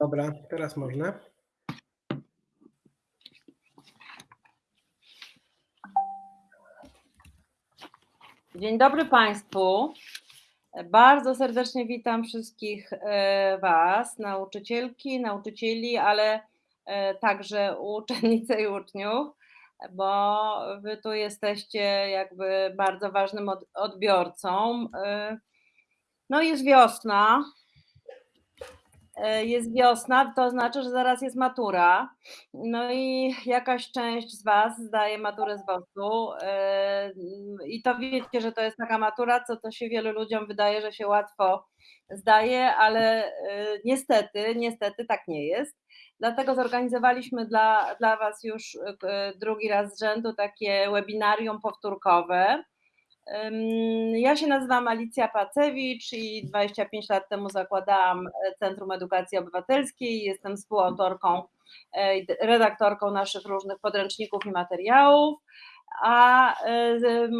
Dobra, teraz można. Dzień dobry Państwu. Bardzo serdecznie witam wszystkich e, Was, nauczycielki, nauczycieli, ale e, także uczennice i uczniów, bo Wy tu jesteście jakby bardzo ważnym od- odbiorcą. E, No jest wiosna. E, Jest wiosna, to znaczy, że zaraz jest matura. No i jakaś część z Was zdaje maturę z WOS-u. e, I to wiecie, że to jest taka matura, co to się wielu ludziom wydaje, że się łatwo zdaje, ale e, niestety, niestety tak nie jest. Dlatego zorganizowaliśmy dla, dla Was już drugi raz z rzędu takie webinarium powtórkowe. Ja się nazywam Alicja Pacewicz i 25 lat temu zakładałam e, Centrum Edukacji Obywatelskiej. Jestem współautorką e, i redaktorką naszych różnych podręczników i materiałów. A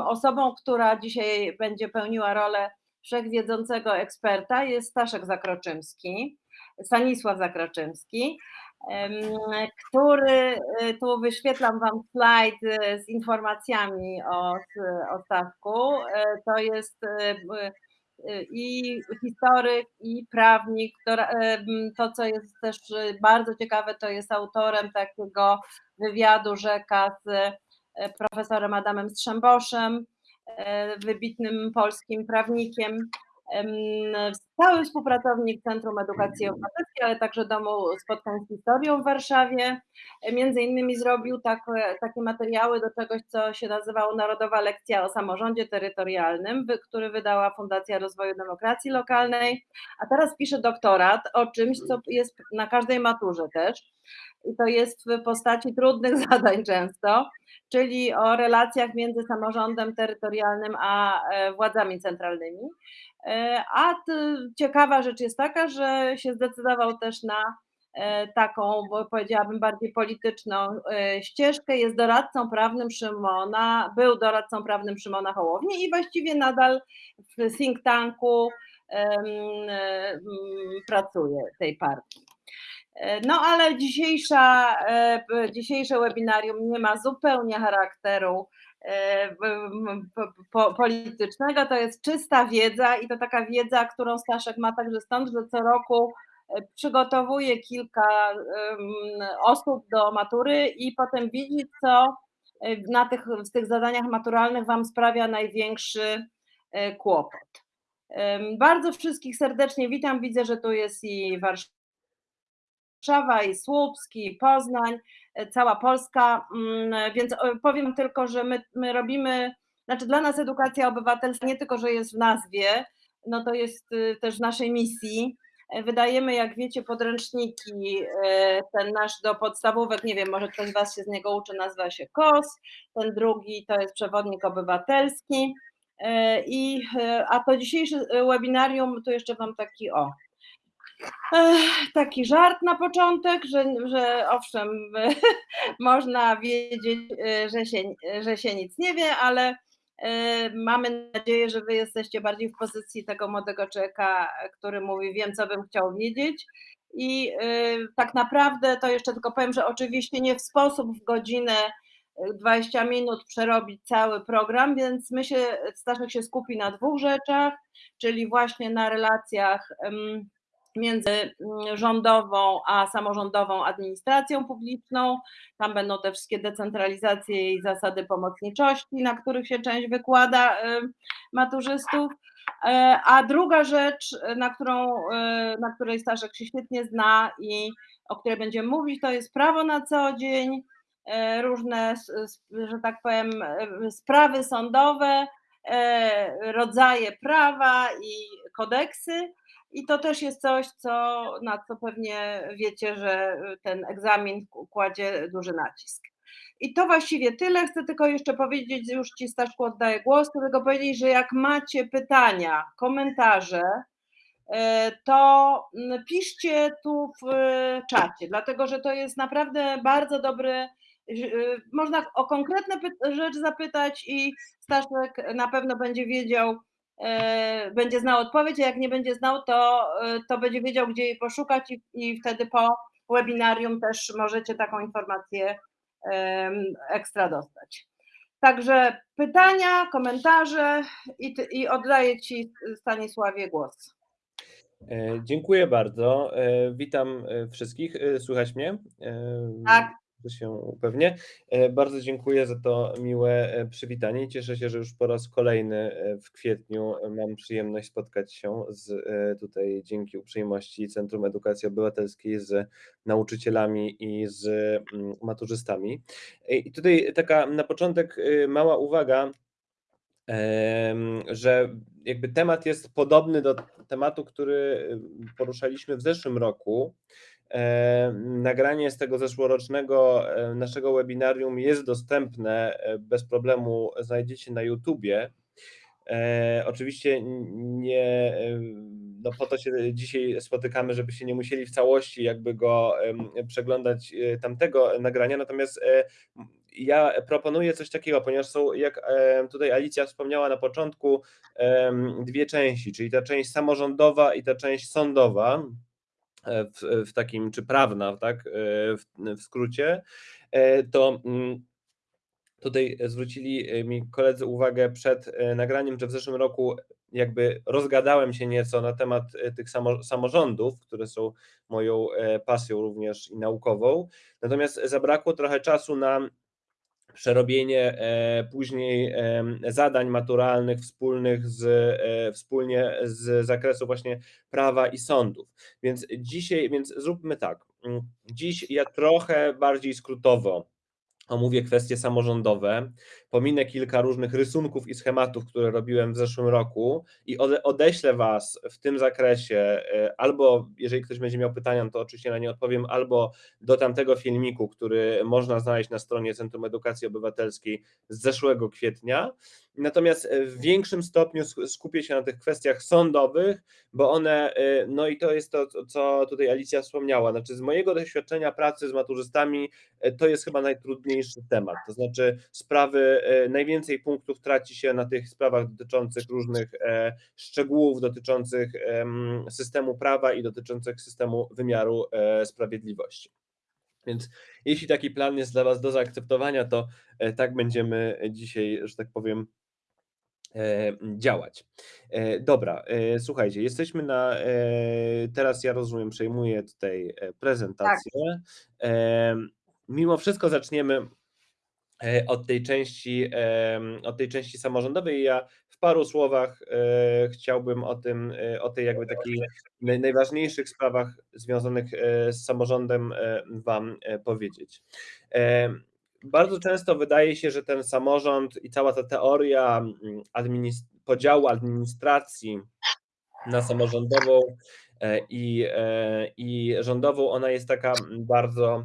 osobą, która dzisiaj będzie pełniła rolę wszechwiedzącego eksperta jest Staszek Zakroczymski, Stanisław Zakroczymski, który y, tu wyświetlam Wam slajd y, z informacjami o, o Staszku. E, To jest y, y, i historyk, i prawnik. To, to, co jest też y, bardzo ciekawe, to jest autorem takiego wywiadu rzeka z profesorem Adamem Strzemboszem, wybitnym polskim prawnikiem. Stały współpracownik Centrum Edukacji Obywatelskiej, ale także Domu Spotkań z Historią w Warszawie. Między innymi zrobił takie, takie materiały do czegoś, co się nazywało Narodowa Lekcja o Samorządzie Terytorialnym, który wydała Fundacja Rozwoju Demokracji Lokalnej, a teraz pisze doktorat o czymś, co jest na każdej maturze też. I to jest w postaci trudnych zadań często, czyli o relacjach między samorządem terytorialnym a e, władzami centralnymi. E, A ciekawa rzecz jest taka, że się zdecydował też na e, taką, powiedziałabym bardziej polityczną e, ścieżkę. Jest doradcą prawnym Szymona, był doradcą prawnym Szymona Hołowni i właściwie nadal w think tanku pracuje tej partii. No ale dzisiejsza, dzisiejsze webinarium nie ma zupełnie charakteru politycznego, to jest czysta wiedza i to taka wiedza, którą Staszek ma także stąd, że co roku e, przygotowuje kilka osób do matury i potem widzi, co e, na tych, w tych zadaniach maturalnych Wam sprawia największy e, kłopot. Bardzo wszystkich serdecznie witam. Widzę, że tu jest i Warszawa. Warszawa, i Słupsk, i Poznań, e, cała Polska, mm, więc e, powiem tylko, że my, my robimy, znaczy dla nas edukacja obywatelska nie tylko, że jest w nazwie, no to jest y, też w naszej misji. E, Wydajemy, jak wiecie, podręczniki, e, ten nasz do podstawówek, nie wiem, może ktoś z Was się z niego uczy, nazywa się KOS, ten drugi to jest przewodnik obywatelski. E, I, e, a to dzisiejsze e, webinarium, tu jeszcze Wam taki o, taki żart na początek, że, że owszem, można wiedzieć, e, że się, że się nic nie wie, ale e, mamy nadzieję, że Wy jesteście bardziej w pozycji tego młodego człowieka, który mówi: Wiem, co bym chciał wiedzieć. I e, tak naprawdę to jeszcze tylko powiem, że oczywiście nie w sposób w godzinę e, 20 minut przerobić cały program, więc my się, Staszek się skupi na dwóch rzeczach, czyli właśnie na relacjach. Między mm, rządową a samorządową administracją publiczną. Tam będą te wszystkie decentralizacje i zasady pomocniczości, na których się część wykłada y, maturzystów. E, A druga rzecz, na, którą, y, na której Staszek się świetnie zna i o której będziemy mówić, to jest prawo na co dzień, e, różne, że tak powiem, e, sprawy sądowe, rodzaje prawa i kodeksy. I to też jest coś, co, na co pewnie wiecie, że ten egzamin kładzie duży nacisk. I to właściwie tyle. Chcę tylko jeszcze powiedzieć, już Ci Staszku oddaję głos, chcę tylko powiedzieć, że jak macie pytania, komentarze, e, to mm, piszcie tu w e, czacie, dlatego że to jest naprawdę bardzo dobry, e, można o konkretne rzecz zapytać i Staszek na pewno będzie wiedział, będzie znał odpowiedź, a jak nie będzie znał, to, e, to będzie wiedział, gdzie jej poszukać i, i wtedy po webinarium też możecie taką informację ekstra dostać. Także pytania, komentarze i, i oddaję Ci Stanisławie głos. E, dziękuję bardzo. E, witam e, wszystkich. Słychać mnie? Tak. Się upewnię. Bardzo dziękuję za to miłe przywitanie. Cieszę się, że już po raz kolejny w kwietniu mam przyjemność spotkać się z tutaj dzięki uprzejmości Centrum Edukacji Obywatelskiej z nauczycielami i z mm, maturzystami. I tutaj taka na początek mała uwaga że jakby temat jest podobny do tematu, który poruszaliśmy w zeszłym roku. Nagranie z tego zeszłorocznego naszego webinarium jest dostępne e, bez problemu, znajdziecie na YouTubie. E, oczywiście nie, no po to się dzisiaj spotykamy, żeby się nie musieli w całości jakby go przeglądać e, tamtego nagrania, natomiast ja proponuję coś takiego, ponieważ są, jak tutaj Alicja wspomniała na początku, dwie części, czyli ta część samorządowa i ta część sądowa, e, w, w takim, czy prawna, tak, e, w, w skrócie, e, to mm, tutaj zwrócili mi koledzy uwagę przed nagraniem, że w zeszłym roku jakby rozgadałem się nieco na temat tych samorządów, które są moją pasją również i naukową. Natomiast zabrakło trochę czasu na przerobienie e, później zadań maturalnych wspólnych z, e, wspólnie z zakresu właśnie prawa i sądów. Więc dzisiaj, więc zróbmy tak. Mm, dziś ja trochę bardziej skrótowo omówię kwestie samorządowe, pominę kilka różnych rysunków i schematów, które robiłem w zeszłym roku i odeślę Was w tym zakresie, e, albo jeżeli ktoś będzie miał pytania, to oczywiście na nie odpowiem, albo do tamtego filmiku, który można znaleźć na stronie Centrum Edukacji Obywatelskiej z zeszłego kwietnia. Natomiast w większym stopniu skupię się na tych kwestiach sądowych, bo one, e, no i to jest to, co tutaj Alicja wspomniała, znaczy z mojego doświadczenia pracy z maturzystami, e, to jest chyba najtrudniejszy temat, to znaczy sprawy E, najwięcej punktów traci się na tych sprawach dotyczących różnych e, szczegółów, dotyczących systemu prawa i dotyczących systemu wymiaru e, sprawiedliwości. Więc jeśli taki plan jest dla Was do zaakceptowania, to tak będziemy dzisiaj, że tak powiem, działać. Dobra, słuchajcie, jesteśmy na. Teraz ja rozumiem, przejmuję tutaj prezentację. Tak. Mimo wszystko zaczniemy E, od tej części, od tej części samorządowej. Ja w paru słowach e, chciałbym o tym, e, o tej jakby takich najważniejszych sprawach związanych z samorządem Wam powiedzieć. Bardzo często wydaje się, że ten samorząd i cała ta teoria administ podziału administracji na samorządową i, i rządową, ona jest taka bardzo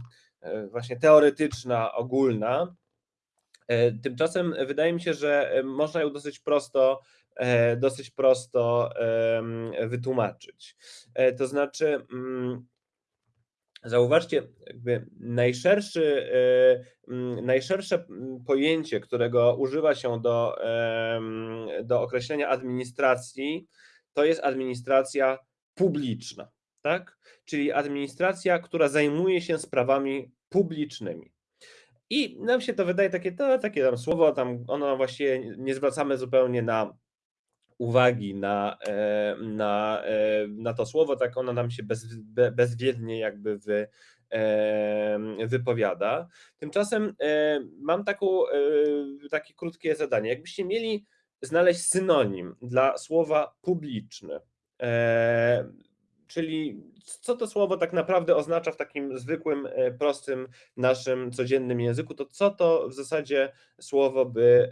właśnie teoretyczna, ogólna. E, tymczasem wydaje mi się, że e, można ją dosyć prosto, e, dosyć prosto wytłumaczyć. To znaczy, mm, zauważcie, jakby najszerszy, mm, najszersze pojęcie, którego używa się do, do określenia administracji, to jest administracja publiczna, tak? Czyli administracja, która zajmuje się sprawami publicznymi. I nam się to wydaje takie, to, takie tam słowo, tam ono właściwie nie zwracamy zupełnie na uwagi na, e, na, e, na to słowo, tak ono nam się bez, bezwiednie jakby wy, e, wypowiada. Tymczasem mam taką, takie krótkie zadanie. Jakbyście mieli znaleźć synonim dla słowa publiczny, Czyli co to słowo tak naprawdę oznacza w takim zwykłym, prostym naszym codziennym języku, to co to w zasadzie słowo by,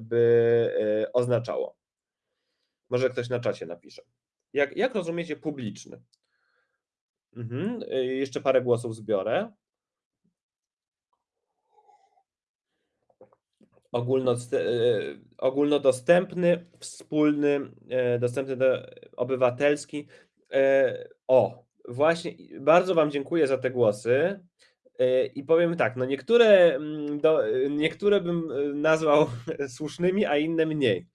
by oznaczało? Może ktoś na czacie napisze. Jak, jak rozumiecie publiczny? Mhm. Jeszcze parę głosów zbiorę. ogólnodostępny, wspólny, dostępny do, obywatelski. E, o, właśnie, bardzo Wam dziękuję za te głosy. E, I powiem tak, no niektóre, mm, niektóre bym e, nazwał słusznymi, a inne mniej.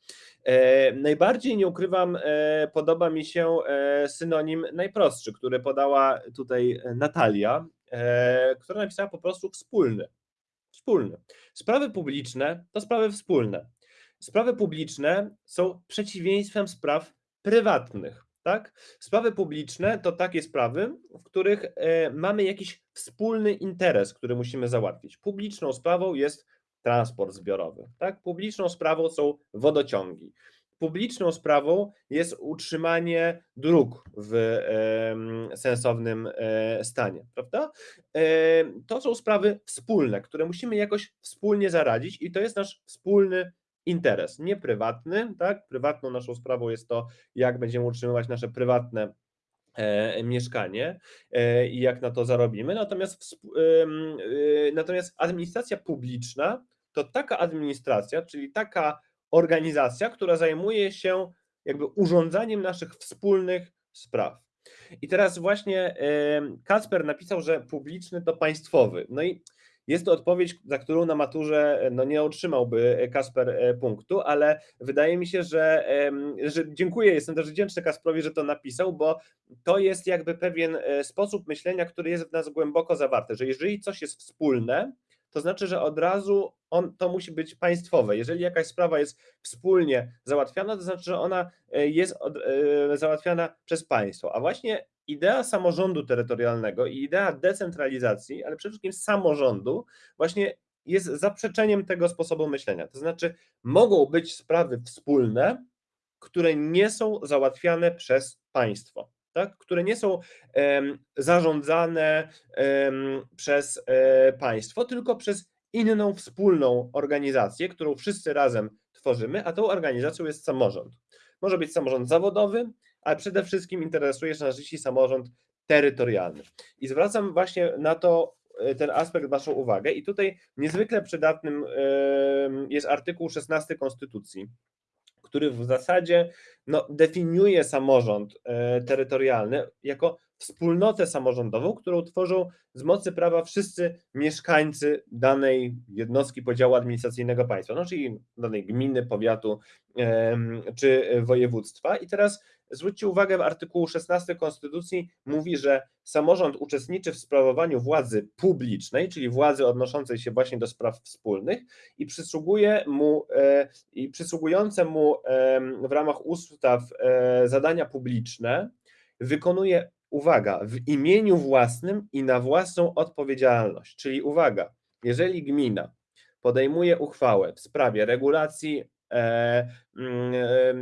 E, najbardziej nie ukrywam, e, podoba mi się e, synonim najprostszy, który podała tutaj Natalia, która napisała po prostu wspólny. Wspólny. Sprawy publiczne to sprawy wspólne. Sprawy publiczne są przeciwieństwem spraw prywatnych. Tak? Sprawy publiczne to takie sprawy, w których mamy jakiś wspólny interes, który musimy załatwić. Publiczną sprawą jest transport zbiorowy. Tak? Publiczną sprawą są wodociągi. Publiczną sprawą jest utrzymanie dróg w sensownym e, stanie, prawda? E, to są sprawy wspólne, które musimy jakoś wspólnie zaradzić i to jest nasz wspólny interes, nie prywatny, tak? Prywatną naszą sprawą jest to, jak będziemy utrzymywać nasze prywatne e, mieszkanie i jak na to zarobimy. Natomiast, natomiast administracja publiczna to taka administracja, czyli taka organizacja, która zajmuje się jakby urządzaniem naszych wspólnych spraw. I teraz właśnie Kasper napisał, że publiczny to państwowy. No i jest to odpowiedź, za którą na maturze no, nie otrzymałby Kasper e, punktu, ale wydaje mi się, że, że dziękuję, jestem też wdzięczny Kasprowi, że to napisał, bo to jest jakby pewien e, sposób myślenia, który jest w nas głęboko zawarty, że jeżeli coś jest wspólne, to znaczy, że od razu on, to musi być państwowe. Jeżeli jakaś sprawa jest wspólnie załatwiana, to znaczy, że ona e, jest od, e, załatwiana przez państwo. A właśnie idea samorządu terytorialnego i idea decentralizacji, ale przede wszystkim samorządu, właśnie jest zaprzeczeniem tego sposobu myślenia. To znaczy, mogą być sprawy wspólne, które nie są załatwiane przez państwo tak, które nie są zarządzane przez e, państwo, tylko przez inną wspólną organizację, którą wszyscy razem tworzymy, a tą organizacją jest samorząd. Może być samorząd zawodowy, ale przede wszystkim interesuje nas dziś samorząd terytorialny. I zwracam właśnie na to e, ten aspekt Waszą uwagę. I tutaj niezwykle przydatnym jest artykuł 16 Konstytucji, który w zasadzie no, definiuje samorząd e, terytorialny jako wspólnotę samorządową, którą tworzą z mocy prawa wszyscy mieszkańcy danej jednostki podziału administracyjnego państwa, no, czyli danej gminy, powiatu czy województwa. I teraz zwróćcie uwagę, w artykułu 16 Konstytucji mówi, że samorząd uczestniczy w sprawowaniu władzy publicznej, czyli władzy odnoszącej się właśnie do spraw wspólnych i przysługuje mu e, i przysługujące mu w ramach ustaw e, zadania publiczne wykonuje uwaga, w imieniu własnym i na własną odpowiedzialność. Czyli uwaga, jeżeli gmina podejmuje uchwałę w sprawie regulacji,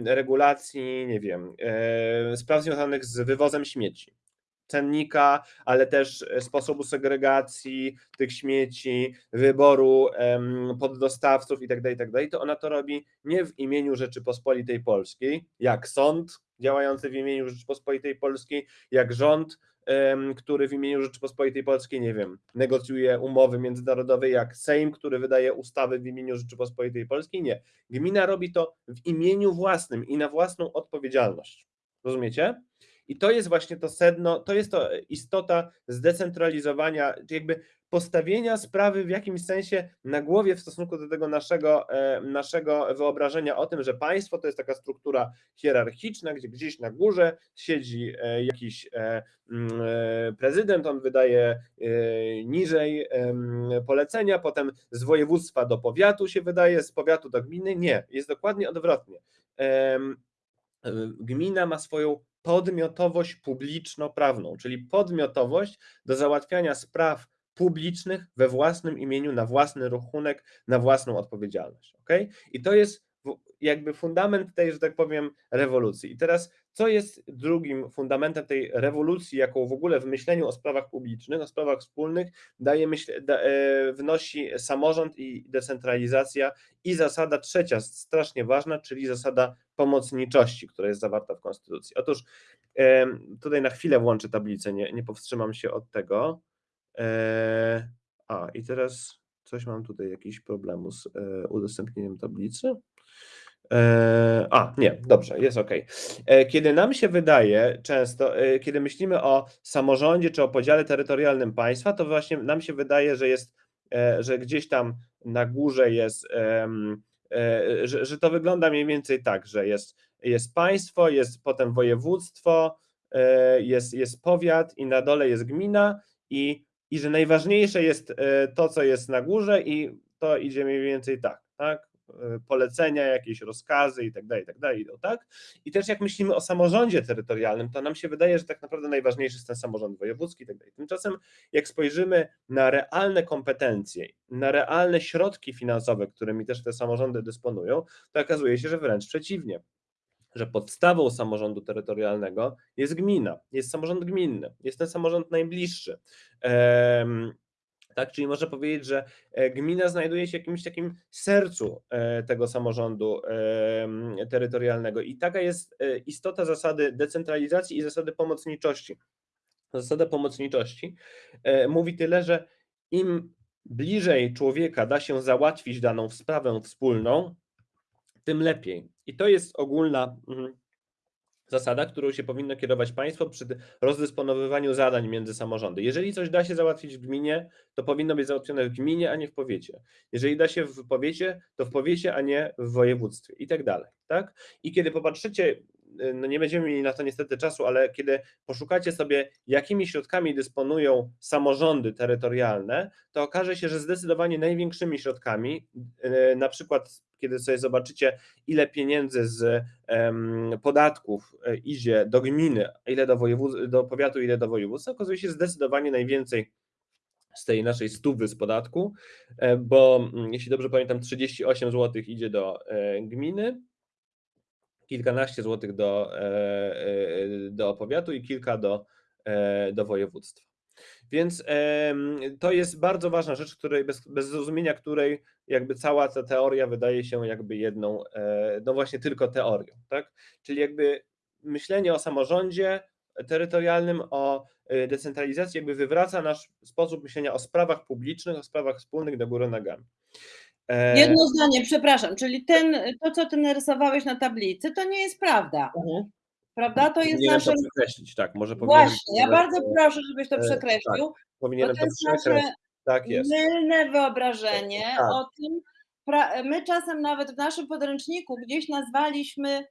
regulacji, nie wiem, e, spraw związanych z wywozem śmieci, cennika, ale też sposobu segregacji tych śmieci, wyboru poddostawców itd., tak itd., tak to ona to robi nie w imieniu Rzeczypospolitej Polskiej, jak sąd działający w imieniu Rzeczypospolitej Polskiej, jak rząd, który w imieniu Rzeczypospolitej Polskiej, nie wiem, negocjuje umowy międzynarodowe, jak Sejm, który wydaje ustawy w imieniu Rzeczypospolitej Polskiej. Nie. Gmina robi to w imieniu własnym i na własną odpowiedzialność. Rozumiecie? I to jest właśnie to sedno, to jest to istota zdecentralizowania, jakby postawienia sprawy w jakimś sensie na głowie w stosunku do tego naszego, e, naszego wyobrażenia o tym, że państwo to jest taka struktura hierarchiczna, gdzie gdzieś na górze siedzi e, jakiś e, mm, prezydent, on wydaje niżej polecenia, potem z województwa do powiatu się wydaje, z powiatu do gminy. Nie, jest dokładnie odwrotnie. Gmina ma swoją podmiotowość publiczno-prawną, czyli podmiotowość do załatwiania spraw publicznych we własnym imieniu, na własny rachunek, na własną odpowiedzialność. Okay? I to jest jakby fundament tej, że tak powiem, rewolucji. I teraz, co jest drugim fundamentem tej rewolucji, jaką w ogóle w myśleniu o sprawach publicznych, o sprawach wspólnych daje myśl, da, e, wnosi samorząd i decentralizacja i zasada trzecia, strasznie ważna, czyli zasada pomocniczości, która jest zawarta w Konstytucji. Otóż tutaj na chwilę włączę tablicę, nie, nie powstrzymam się od tego. E, a, i teraz coś mam tutaj, jakiś problemu z e, udostępnieniem tablicy. E, a, nie, dobrze, jest ok. Kiedy nam się wydaje często, kiedy myślimy o samorządzie czy o podziale terytorialnym państwa, to właśnie nam się wydaje, że jest, że gdzieś tam na górze jest że, że to wygląda mniej więcej tak, że jest, jest państwo, jest potem województwo, jest, jest powiat i na dole jest gmina i, i że najważniejsze jest e, to, co jest na górze i to idzie mniej więcej tak, tak? E, polecenia, jakieś rozkazy i tak dalej, i tak dalej, tak? I też jak myślimy o samorządzie terytorialnym, to nam się wydaje, że tak naprawdę najważniejszy jest ten samorząd wojewódzki i tak dalej. Tymczasem jak spojrzymy na realne kompetencje, na realne środki finansowe, którymi też te samorządy dysponują, to okazuje się, że wręcz przeciwnie, że podstawą samorządu terytorialnego jest gmina, jest samorząd gminny, jest ten samorząd najbliższy. Tak, czyli można powiedzieć, że e, gmina znajduje się w jakimś takim sercu e, tego samorządu terytorialnego i taka jest e, istota zasady decentralizacji i zasady pomocniczości. Zasada pomocniczości mówi tyle, że im bliżej człowieka da się załatwić daną sprawę wspólną, tym lepiej. I to jest ogólna mhm, zasada, którą się powinno kierować państwo przy rozdysponowywaniu zadań między samorządy. Jeżeli coś da się załatwić w gminie, to powinno być załatwione w gminie, a nie w powiecie. Jeżeli da się w powiecie, to w powiecie, a nie w województwie i tak dalej. Tak? I kiedy popatrzycie, y, no nie będziemy mieli na to niestety czasu, ale kiedy poszukacie sobie, jakimi środkami dysponują samorządy terytorialne, to okaże się, że zdecydowanie największymi środkami, y, na przykład kiedy sobie zobaczycie, ile pieniędzy z podatków e, idzie do gminy, ile do, do powiatu, ile do województwa, okazuje się zdecydowanie najwięcej z tej naszej stówy z podatku, e, bo mm, jeśli dobrze pamiętam, 38 zł idzie do e, gminy, kilkanaście złotych do, do powiatu i kilka do, do województwa. Więc to jest bardzo ważna rzecz, której bez, bez zrozumienia której jakby cała ta teoria wydaje się jakby jedną, e, no właśnie tylko teorią, tak? Czyli jakby myślenie o samorządzie terytorialnym, o e, decentralizacji jakby wywraca nasz sposób myślenia o sprawach publicznych, o sprawach wspólnych do góry nogami. E, Jedno zdanie, przepraszam, czyli ten, to, co ty narysowałeś na tablicy, to nie jest prawda. mhm. Prawda? To jest Powinienem nasze. to przekreślić, tak, może powinienem Właśnie, ja to- bardzo proszę, żebyś to e, przekreślił, bo powinienem to to jest przekreślić. nasze Tak jest. mylne wyobrażenie Tak. o tym. My czasem nawet w naszym podręczniku gdzieś nazwaliśmy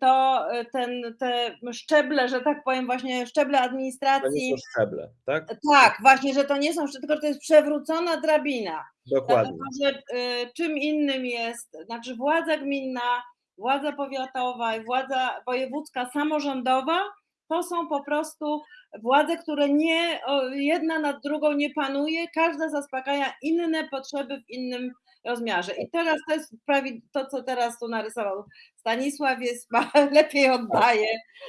to e, ten, te szczeble, że tak powiem, właśnie szczeble To nie administracji. są szczeble, tak? Tak, właśnie, że to nie są szczeble, tylko to jest przewrócona drabina. Dokładnie. Dlatego, że y, czym innym jest, znaczy władza gminna, władza powiatowa i władza wojewódzka, samorządowa, to są po prostu władze, które nie, jedna nad drugą nie panuje, każda zaspokaja inne potrzeby w innym rozmiarze. I teraz to jest prawie to, co teraz tu narysował Stanisław, jest, ma, lepiej oddaje.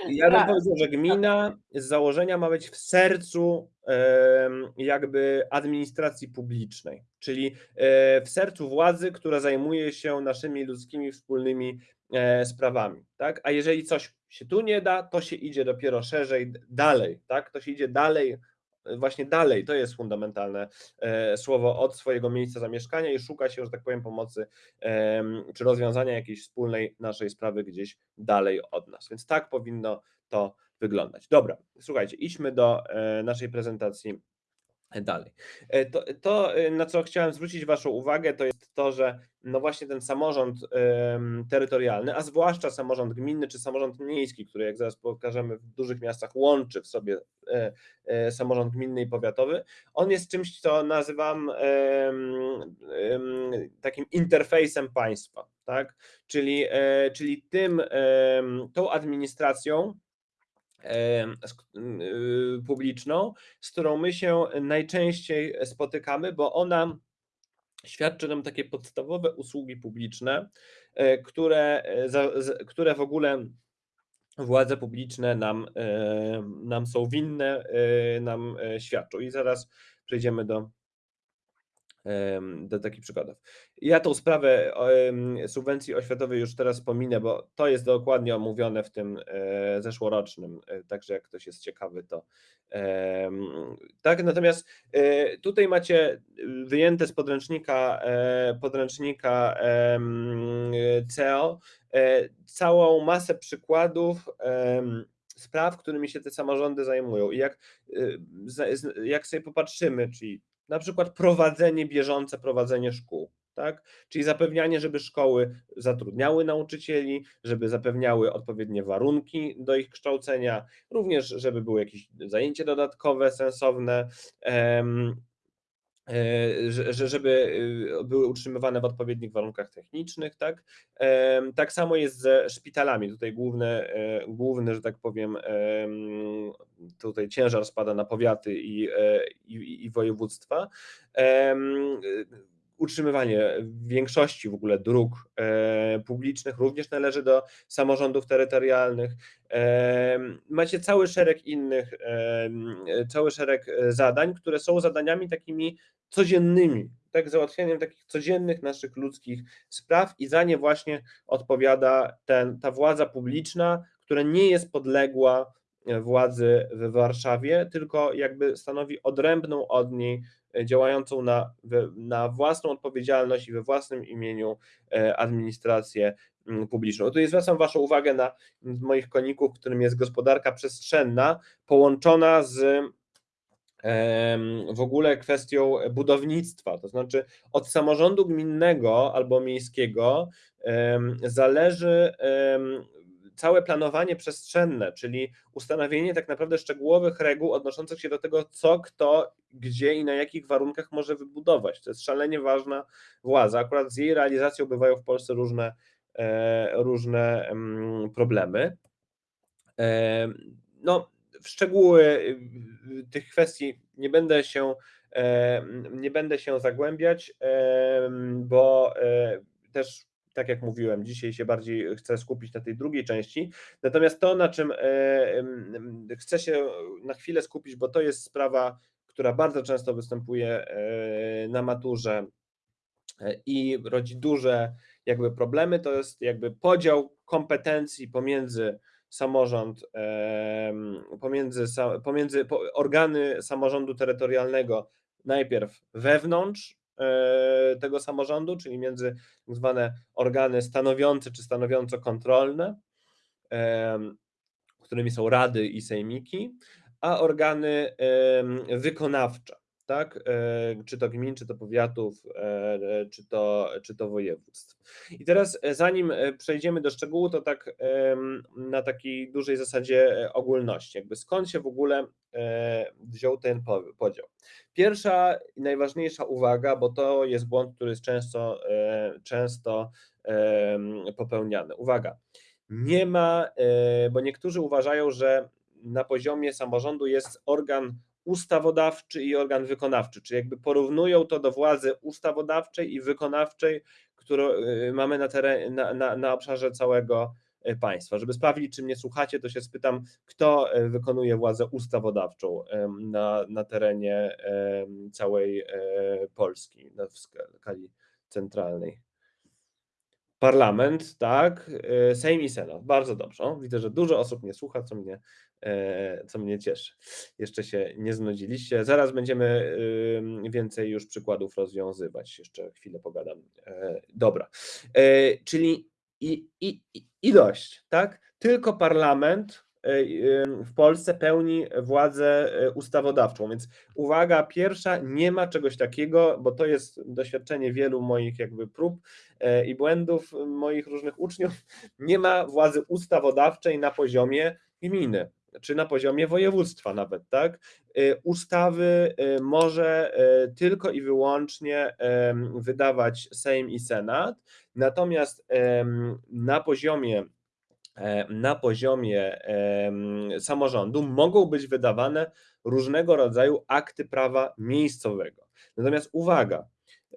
Ja bym Tak. powiedział, że gmina z założenia ma być w sercu jakby administracji publicznej, czyli e, w sercu władzy, która zajmuje się naszymi ludzkimi wspólnymi sprawami, tak? A jeżeli coś się tu nie da, to się idzie dopiero szerzej, dalej, tak? To się idzie dalej, e, właśnie dalej, to jest fundamentalne e, słowo od swojego miejsca zamieszkania i szuka się, że tak powiem, pomocy czy rozwiązania jakiejś wspólnej naszej sprawy gdzieś dalej od nas. Więc tak powinno to wyglądać. Dobra, słuchajcie, idźmy do e, naszej prezentacji dalej. E, To, to, e, na co chciałem zwrócić Waszą uwagę, to jest to, że no właśnie ten samorząd terytorialny, a zwłaszcza samorząd gminny czy samorząd miejski, który jak zaraz pokażemy w dużych miastach łączy w sobie e, samorząd gminny i powiatowy, on jest czymś, co nazywam takim interfejsem państwa, tak? Czyli, czyli tym, tą administracją, publiczną, z którą my się najczęściej spotykamy, bo ona świadczy nam takie podstawowe usługi publiczne, e, które, e, które w ogóle władze publiczne nam, e, nam są winne, nam świadczą. I zaraz przejdziemy do, do takich przykładów. Ja tą sprawę subwencji oświatowej już teraz pominę, bo to jest dokładnie omówione w tym e, zeszłorocznym, e, także jak ktoś jest ciekawy, to tak, natomiast e, tutaj macie wyjęte z podręcznika, podręcznika CEO całą masę przykładów spraw, którymi się te samorządy zajmują. I jak, jak sobie popatrzymy, czyli na przykład prowadzenie bieżące, prowadzenie szkół, tak? Czyli zapewnianie, żeby szkoły zatrudniały nauczycieli, żeby zapewniały odpowiednie warunki do ich kształcenia, również żeby były jakieś zajęcia dodatkowe, sensowne, e, że, że- żeby y, były utrzymywane w odpowiednich warunkach technicznych, tak? Tak samo jest ze szpitalami. Tutaj główne, e, główny, że tak powiem, em, tutaj ciężar spada na powiaty i, e, i, i województwa. Y, Utrzymywanie większości w ogóle dróg e, publicznych również należy do samorządów terytorialnych. Macie cały szereg innych, cały szereg e, zadań, które są zadaniami takimi codziennymi, tak, załatwianiem takich codziennych naszych ludzkich spraw i za nie właśnie odpowiada ten, ta władza publiczna, która nie jest podległa e, władzy w Warszawie, tylko jakby stanowi odrębną od niej, e, działającą na, na własną odpowiedzialność i we własnym imieniu e, administrację mm, publiczną. Tu zwracam Waszą uwagę na moich koników, którym jest gospodarka przestrzenna, połączona z w ogóle kwestią budownictwa. To znaczy, od samorządu gminnego albo miejskiego zależy całe planowanie przestrzenne, czyli ustanowienie tak naprawdę szczegółowych reguł odnoszących się do tego, co kto, gdzie i na jakich warunkach może wybudować. To jest szalenie ważna władza. Akurat z jej realizacją bywają w Polsce różne, e, różne em, problemy. Em, No, w szczegóły tych kwestii nie będę się, em, nie będę się zagłębiać, bo e, też, tak jak mówiłem, dzisiaj się bardziej chcę skupić na tej drugiej części. Natomiast to, na czym e, chcę się na chwilę skupić, bo to jest sprawa, która bardzo często występuje e, na maturze e, i rodzi duże jakby problemy, to jest jakby podział kompetencji pomiędzy samorząd, pomiędzy, pomiędzy po- organy samorządu terytorialnego, najpierw wewnątrz tego samorządu, czyli między tak zwane organy stanowiące czy stanowiąco kontrolne, em, którymi są rady i sejmiki, a organy wykonawcze, tak? E, Czy to gmin, czy to powiatów, e, czy to, czy to województw. I teraz, e, zanim e, przejdziemy do szczegółu, to tak na takiej dużej zasadzie e, ogólności, jakby skąd się w ogóle e, wziął ten po- podział. Pierwsza i najważniejsza uwaga, bo to jest błąd, który jest często, e, często popełniany. Uwaga, nie ma, e, bo niektórzy uważają, że na poziomie samorządu jest organ ustawodawczy i organ wykonawczy, czyli jakby porównują to do władzy ustawodawczej i wykonawczej, którą e, mamy na, teren, na, na, na obszarze całego e, państwa. Żeby sprawdzić, czy mnie słuchacie, to się spytam, kto e, wykonuje władzę ustawodawczą na, na terenie całej Polski, w skali centralnej. Parlament, tak, e, Sejm i Senat. Bardzo dobrze. Widzę, że dużo osób mnie słucha, co mnie, e, co mnie cieszy. Jeszcze się nie znudziliście. Zaraz będziemy więcej już przykładów rozwiązywać. Jeszcze chwilę pogadam. E, Dobra. Czyli i, i, i- dość, tak? Tylko parlament w Polsce pełni władzę e, ustawodawczą, więc uwaga, pierwsza, nie ma czegoś takiego, bo to jest doświadczenie wielu moich jakby prób e, i błędów moich różnych uczniów, nie ma władzy ustawodawczej na poziomie gminy, czy na poziomie województwa nawet, tak? E, Ustawy e, może e, tylko i wyłącznie wydawać Sejm i Senat, natomiast na poziomie e, na poziomie em, samorządu mogą być wydawane różnego rodzaju akty prawa miejscowego. Natomiast uwaga,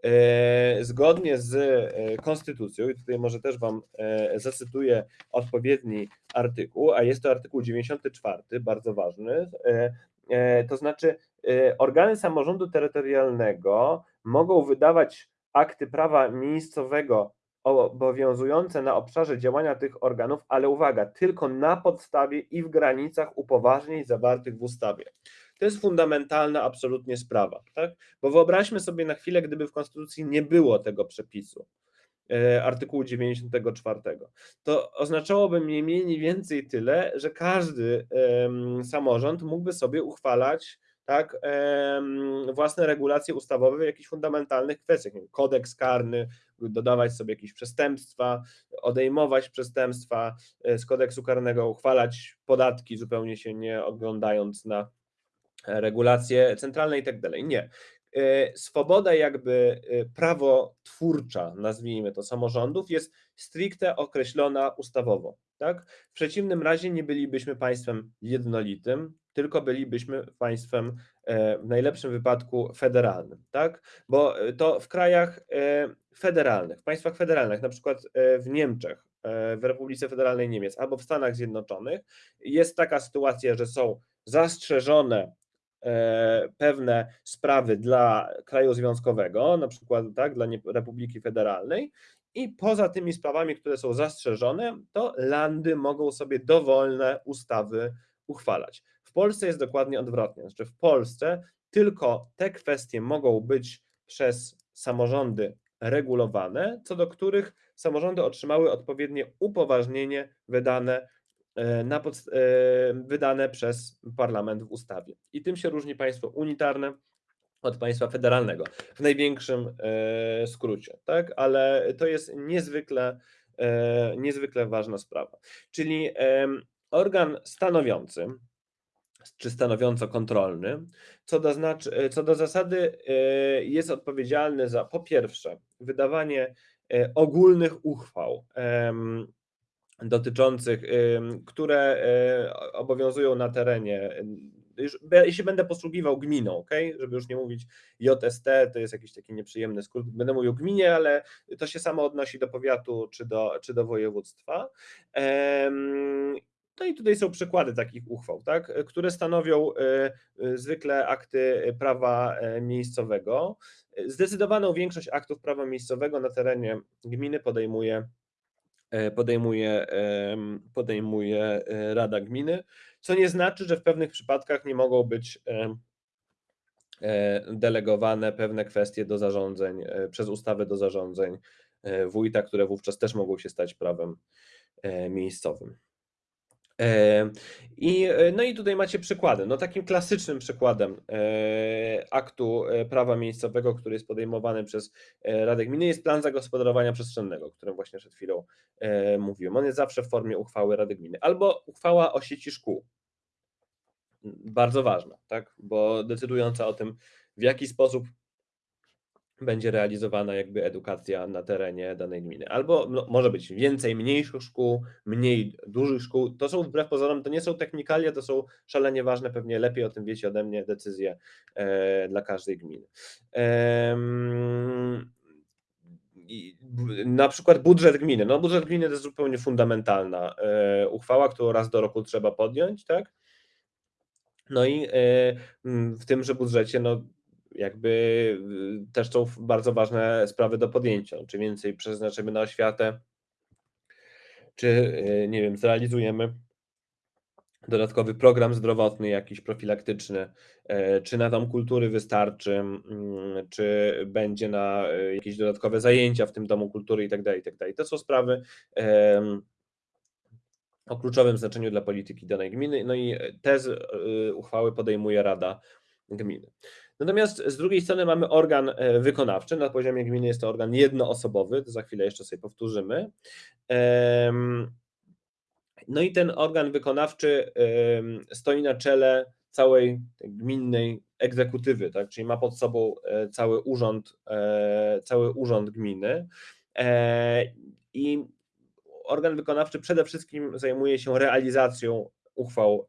e, zgodnie z e, konstytucją, i tutaj może też Wam e, zacytuję odpowiedni artykuł, a jest to artykuł 94, bardzo ważny, e, e, to znaczy e, organy samorządu terytorialnego mogą wydawać akty prawa miejscowego obowiązujące na obszarze działania tych organów, ale uwaga, tylko na podstawie i w granicach upoważnień zawartych w ustawie. To jest fundamentalna absolutnie sprawa, tak? Bo wyobraźmy sobie na chwilę, gdyby w Konstytucji nie było tego przepisu, e, artykułu 94, to oznaczałoby mniej więcej tyle, że każdy em, samorząd mógłby sobie uchwalać tak, własne regulacje ustawowe w jakichś fundamentalnych kwestiach, nie wiem, kodeks karny, dodawać sobie jakieś przestępstwa, odejmować przestępstwa e, z kodeksu karnego, uchwalać podatki zupełnie się nie oglądając na regulacje centralne i tak dalej. Nie. E, swoboda, jakby e, prawo twórcza, nazwijmy to, samorządów jest stricte określona ustawowo. Tak? W przeciwnym razie nie bylibyśmy państwem jednolitym, tylko bylibyśmy państwem e, w najlepszym wypadku federalnym, tak? Bo to w krajach federalnych, w państwach federalnych, na przykład w Niemczech, w Republice Federalnej Niemiec albo w Stanach Zjednoczonych, jest taka sytuacja, że są zastrzeżone E, pewne sprawy dla kraju związkowego, na przykład tak, dla Republiki Federalnej, i poza tymi sprawami, które są zastrzeżone, to landy mogą sobie dowolne ustawy uchwalać. Polsce jest dokładnie odwrotnie. Znaczy w Polsce tylko te kwestie mogą być przez samorządy regulowane, co do których samorządy otrzymały odpowiednie upoważnienie wydane E, na pod, e, wydane przez parlament w ustawie. I tym się różni państwo unitarne od państwa federalnego w największym e, skrócie, tak? Ale to jest niezwykle, niezwykle ważna sprawa. Czyli organ stanowiący, czy stanowiąco kontrolny, co do, znaczy, co do zasady jest odpowiedzialny za po pierwsze wydawanie ogólnych uchwał dotyczących, które e, obowiązują na terenie. Jeśli będę posługiwał gminą, ok, żeby już nie mówić JST, to jest jakiś taki nieprzyjemny skrót, będę mówił gminie, ale to się samo odnosi do powiatu czy do, czy do województwa. No i tutaj są przykłady takich uchwał, tak, które stanowią e, e, zwykle akty prawa miejscowego. Zdecydowaną większość aktów prawa miejscowego na terenie gminy podejmuje E, podejmuje, podejmuje e, Rada Gminy, co nie znaczy, że w pewnych przypadkach nie mogą być e, delegowane pewne kwestie do zarządzeń, przez ustawy do zarządzeń wójta, które wówczas też mogą się stać prawem miejscowym. I, e, no i tutaj macie przykłady. No takim klasycznym przykładem e, aktu e, prawa miejscowego, który jest podejmowany przez Radę Gminy jest plan zagospodarowania przestrzennego, o którym właśnie przed chwilą mówiłem. On jest zawsze w formie uchwały Rady Gminy albo uchwała o sieci szkół. Bardzo ważna, tak? bo decydująca o tym, w jaki sposób będzie realizowana jakby edukacja na terenie danej gminy. Albo no, może być więcej mniejszych szkół, mniej dużych szkół. To są wbrew pozorom, to nie są technikalia, to są szalenie ważne, pewnie lepiej o tym wiecie ode mnie, decyzje e, dla każdej gminy. E, na przykład budżet gminy. No budżet gminy to jest zupełnie fundamentalna e, uchwała, którą raz do roku trzeba podjąć, tak? No i e, w tymże budżecie no, jakby y, też są bardzo ważne sprawy do podjęcia. Czy więcej przeznaczymy na oświatę, czy y, nie wiem, zrealizujemy dodatkowy program zdrowotny, jakiś profilaktyczny, e, czy na dom kultury wystarczy, mm, czy będzie na e, jakieś dodatkowe zajęcia w tym domu kultury tak tak dalej. To są sprawy o kluczowym znaczeniu dla polityki danej gminy, no i te y, uchwały podejmuje Rada Gminy. Natomiast z drugiej strony mamy organ e, wykonawczy. Na poziomie gminy jest to organ jednoosobowy, to za chwilę jeszcze sobie powtórzymy. No i ten organ wykonawczy stoi na czele całej gminnej egzekutywy, tak? czyli ma pod sobą e, cały urząd, e, cały urząd gminy. I organ wykonawczy przede wszystkim zajmuje się realizacją uchwał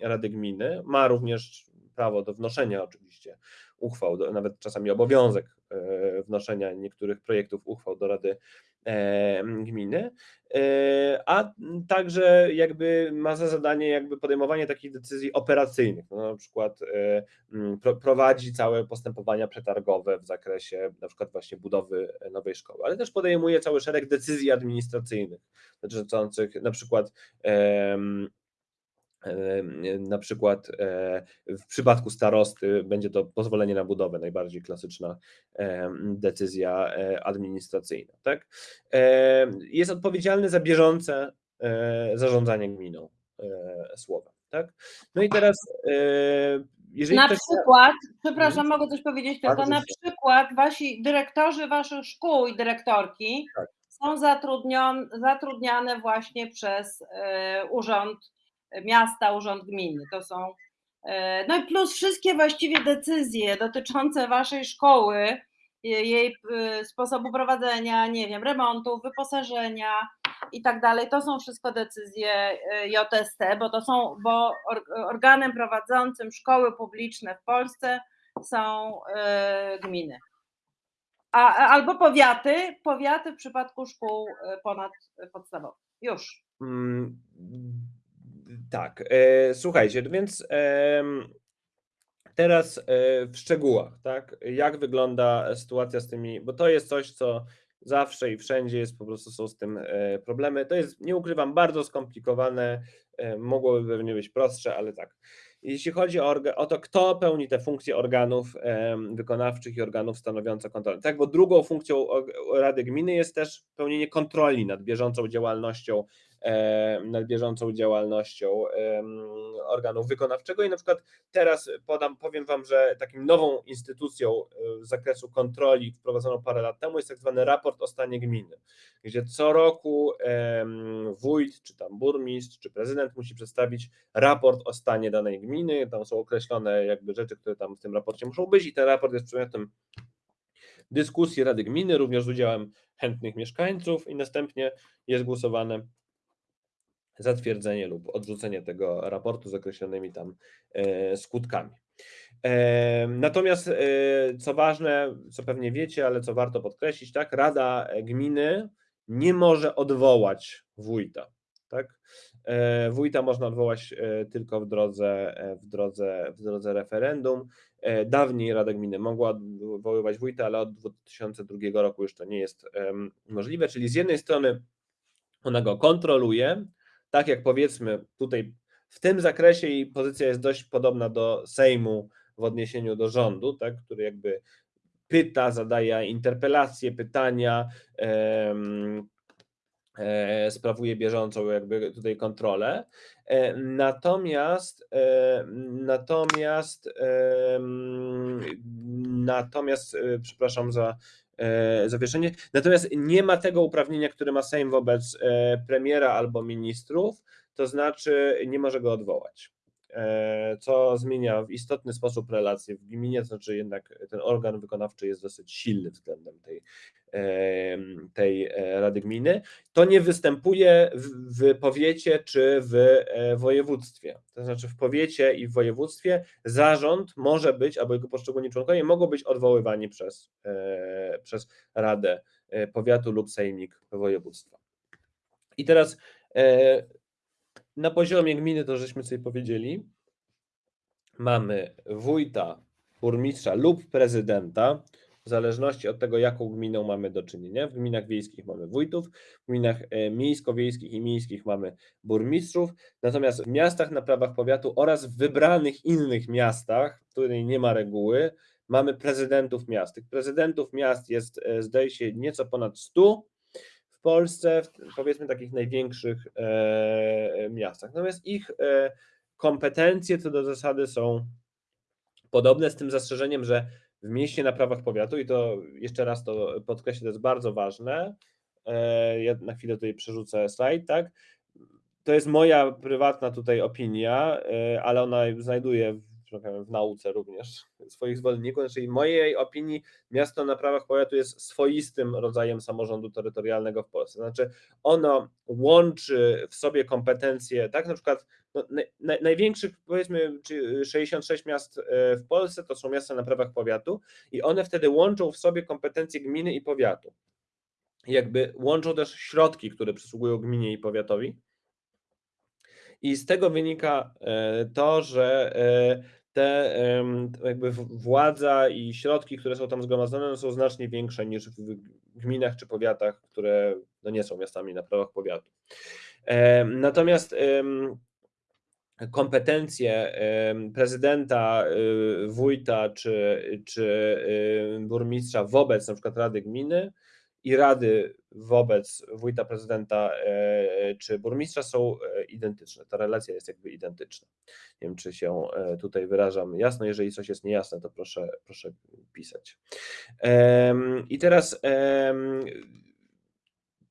Rady Gminy. Ma również prawo do wnoszenia oczywiście uchwał, do, nawet czasami obowiązek e, wnoszenia niektórych projektów uchwał do Rady e, Gminy, e, a także jakby ma za zadanie jakby podejmowanie takich decyzji operacyjnych, no na przykład prowadzi całe postępowania przetargowe w zakresie na przykład właśnie budowy nowej szkoły, ale też podejmuje cały szereg decyzji administracyjnych dotyczących na przykład na przykład e, w przypadku starosty będzie to pozwolenie na budowę, najbardziej klasyczna decyzja e, administracyjna. Tak? Jest odpowiedzialny za bieżące e, zarządzanie gminą słowem. Tak? No i teraz jeżeli Na ktoś przykład, przepraszam, mogę coś powiedzieć tylko, na przykład wasi dyrektorzy waszych szkół i dyrektorki Tak. są zatrudnion, zatrudniane właśnie przez e, urząd miasta, urząd gminy. To są e, no i plus wszystkie właściwie decyzje dotyczące waszej szkoły, je- jej e, sposobu prowadzenia, nie wiem, remontów, wyposażenia i tak dalej. To są wszystko decyzje e, JST, bo to są, bo or- organem prowadzącym szkoły publiczne w Polsce są gminy. A, albo powiaty, powiaty w przypadku szkół ponadpodstawowych. Już. Mm, Tak, e, słuchajcie, no więc teraz e, w szczegółach, tak? Jak wygląda sytuacja z tymi, bo to jest coś, co zawsze i wszędzie jest, po prostu są z tym e, problemy. To jest, nie ukrywam, bardzo skomplikowane, mogłoby pewnie być prostsze, ale tak. Jeśli chodzi o, o to, kto pełni te funkcje organów wykonawczych i organów stanowiących kontrolę. Tak, bo drugą funkcją Rady Gminy jest też pełnienie kontroli nad bieżącą działalnością nad bieżącą działalnością organu wykonawczego. I na przykład teraz podam, powiem Wam, że takim nową instytucją e, z zakresu kontroli wprowadzoną parę lat temu jest tak zwany raport o stanie gminy, gdzie co roku wójt, czy tam burmistrz, czy prezydent musi przedstawić raport o stanie danej gminy, tam są określone jakby rzeczy, które tam w tym raporcie muszą być i ten raport jest przedmiotem dyskusji Rady Gminy, również z udziałem chętnych mieszkańców i następnie jest głosowane zatwierdzenie lub odrzucenie tego raportu z określonymi tam e, skutkami. E, Natomiast, e, co ważne, co pewnie wiecie, ale co warto podkreślić, tak, Rada Gminy nie może odwołać wójta. Tak? Wójta można odwołać tylko w drodze, w drodze, w drodze referendum. Dawniej Rada Gminy mogła odwoływać wójta, ale od 2002 roku już to nie jest możliwe. Czyli z jednej strony ona go kontroluje, tak jak powiedzmy tutaj w tym zakresie jej pozycja jest dość podobna do Sejmu w odniesieniu do rządu, tak, który jakby pyta, zadaje interpelacje, pytania, em, e, sprawuje bieżącą jakby tutaj kontrolę. E, Natomiast e, natomiast natomiast e, przepraszam za e, zawieszenie. Natomiast nie ma tego uprawnienia, które ma Sejm wobec e, premiera albo ministrów, to znaczy nie może go odwołać. E, Co zmienia w istotny sposób relacje w gminie, to znaczy jednak ten organ wykonawczy jest dosyć silny względem tej, em, tej e, Rady Gminy. To nie występuje w, powiecie czy w e, województwie. To znaczy w powiecie i w województwie zarząd może być, albo jego poszczególni członkowie mogą być odwoływani przez, e, przez Radę e, Powiatu lub Sejmik Województwa. I teraz e, na poziomie gminy, to żeśmy sobie powiedzieli, mamy wójta, burmistrza lub prezydenta, w zależności od tego, jaką gminą mamy do czynienia. W gminach wiejskich mamy wójtów, w gminach e, miejsko-wiejskich i miejskich mamy burmistrzów, natomiast w miastach na prawach powiatu oraz w wybranych innych miastach, w nie ma reguły, mamy prezydentów miast. Tych prezydentów miast jest, e, zdaje się, nieco ponad 100 w Polsce, w powiedzmy takich największych e, miastach. Natomiast ich e, kompetencje co do zasady są podobne, z tym zastrzeżeniem, że w mieście na prawach powiatu, i to jeszcze raz to podkreślę, to jest bardzo ważne, e, ja na chwilę tutaj przerzucę slajd, tak, to jest moja prywatna tutaj opinia, e, ale ona znajduje powiem, w nauce również swoich zwolenników, czyli w mojej opinii miasto na prawach powiatu jest swoistym rodzajem samorządu terytorialnego w Polsce. Znaczy ono łączy w sobie kompetencje, tak na przykład no, naj, największych powiedzmy czy 66 miast e, w Polsce to są miasta na prawach powiatu i one wtedy łączą w sobie kompetencje gminy i powiatu. Jakby łączą też środki, które przysługują gminie i powiatowi. I z tego wynika e, to, że e, te jakby władza i środki, które są tam zgromadzone, są znacznie większe niż w gminach czy powiatach, które no nie są miastami na prawach powiatu. Natomiast kompetencje prezydenta, y, wójta czy, czy y, burmistrza wobec na przykład Rady Gminy i rady wobec wójta, prezydenta czy burmistrza są identyczne. Ta relacja jest jakby identyczna. Nie wiem, czy się tutaj wyrażam jasno. Jeżeli coś jest niejasne, to proszę, proszę pisać. I teraz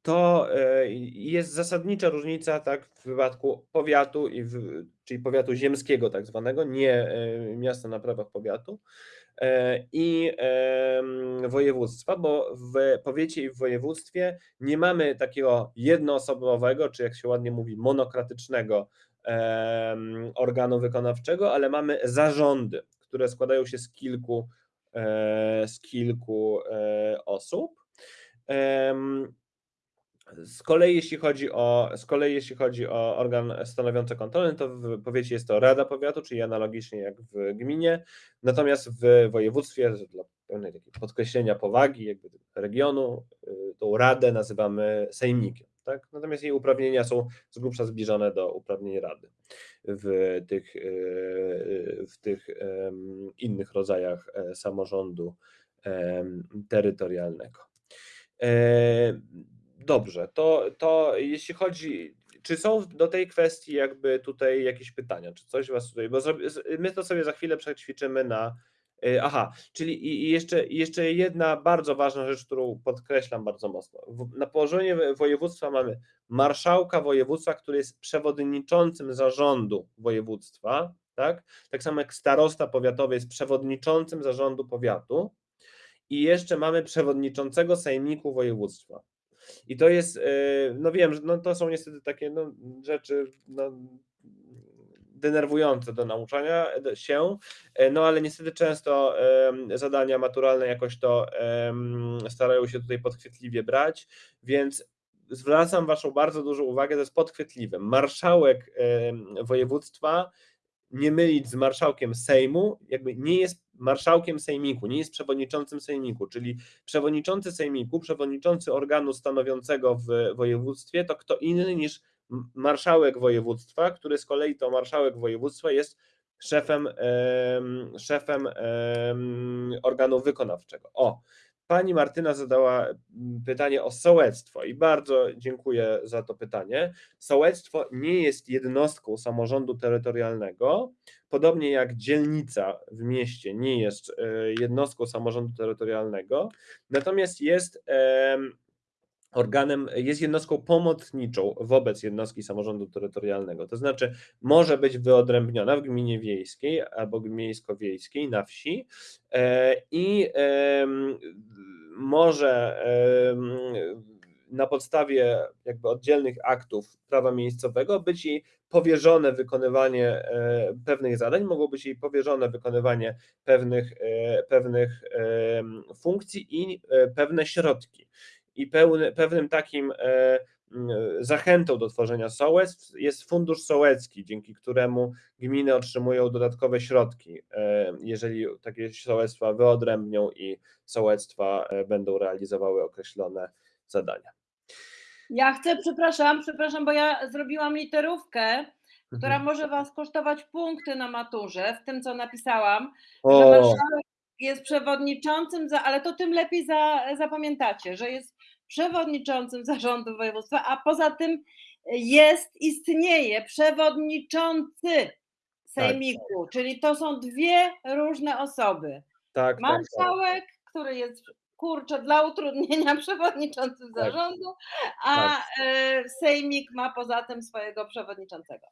to jest zasadnicza różnica tak, w wypadku powiatu, i czyli powiatu ziemskiego, tak zwanego, nie miasta na prawach powiatu E, i województwa, bo w powiecie i w województwie nie mamy takiego jednoosobowego, czy jak się ładnie mówi, monokratycznego organu wykonawczego, ale mamy zarządy, które składają się z kilku, e, z kilku e, osób. Z kolei jeśli chodzi o, z kolei jeśli chodzi o organ stanowiący kontrolę, to w powiecie jest to Rada Powiatu, czyli analogicznie jak w gminie, natomiast w województwie, dla pełnej podkreślenia powagi jakby regionu, y, tą radę nazywamy sejmikiem. Tak? Natomiast jej uprawnienia są z grubsza zbliżone do uprawnień rady w tych, y, w tych innych rodzajach e, samorządu terytorialnego. Dobrze, to, to jeśli chodzi, czy są do tej kwestii jakby tutaj jakieś pytania, czy coś was tutaj, bo my to sobie za chwilę przećwiczymy na, y, aha, czyli i jeszcze, jeszcze jedna bardzo ważna rzecz, którą podkreślam bardzo mocno. Na położeniu województwa mamy marszałka województwa, który jest przewodniczącym zarządu województwa, tak? Tak samo jak starosta powiatowy jest przewodniczącym zarządu powiatu i jeszcze mamy przewodniczącego sejmiku województwa. I to jest, e, no wiem, że no to są niestety takie no, rzeczy no, denerwujące do nauczania się, e, no ale niestety często zadania maturalne jakoś to starają się tutaj podchwytliwie brać, więc zwracam Waszą bardzo dużą uwagę, to jest podchwytliwe. Marszałek województwa nie mylić z marszałkiem Sejmu, jakby nie jest marszałkiem Sejmiku, nie jest przewodniczącym Sejmiku, czyli przewodniczący Sejmiku, przewodniczący organu stanowiącego w województwie to kto inny niż marszałek województwa, który z kolei to marszałek województwa jest szefem, szefem organu wykonawczego. O, Pani Martyna zadała mm, pytanie o sołectwo i bardzo dziękuję za to pytanie. Sołectwo nie jest jednostką samorządu terytorialnego, podobnie jak dzielnica w mieście nie jest e, jednostką samorządu terytorialnego, natomiast jest organem, jest jednostką pomocniczą wobec jednostki samorządu terytorialnego. To znaczy, może być wyodrębniona w gminie wiejskiej albo miejsko-wiejskiej na wsi e, i może na podstawie jakby oddzielnych aktów prawa miejscowego być jej powierzone wykonywanie e, pewnych zadań, mogło być jej powierzone wykonywanie pewnych, e, pewnych funkcji i pewne środki i pełny, pewnym takim e, zachętą do tworzenia sołectw jest fundusz sołecki, dzięki któremu gminy otrzymują dodatkowe środki, e, jeżeli takie sołectwa wyodrębnią i sołectwa e, będą realizowały określone zadania. Ja chcę, przepraszam, przepraszam, bo ja zrobiłam literówkę, która mhm. może Was kosztować punkty na maturze, w tym co napisałam, o. że marszałek jest przewodniczącym, za, ale to tym lepiej za, zapamiętacie, że jest przewodniczącym zarządu województwa, a poza tym jest, istnieje przewodniczący sejmiku, tak. czyli to są dwie różne osoby. Tak, Marszałek, tak, tak. który jest kurczę dla utrudnienia przewodniczącym tak. zarządu, a tak. E, sejmik ma poza tym swojego przewodniczącego.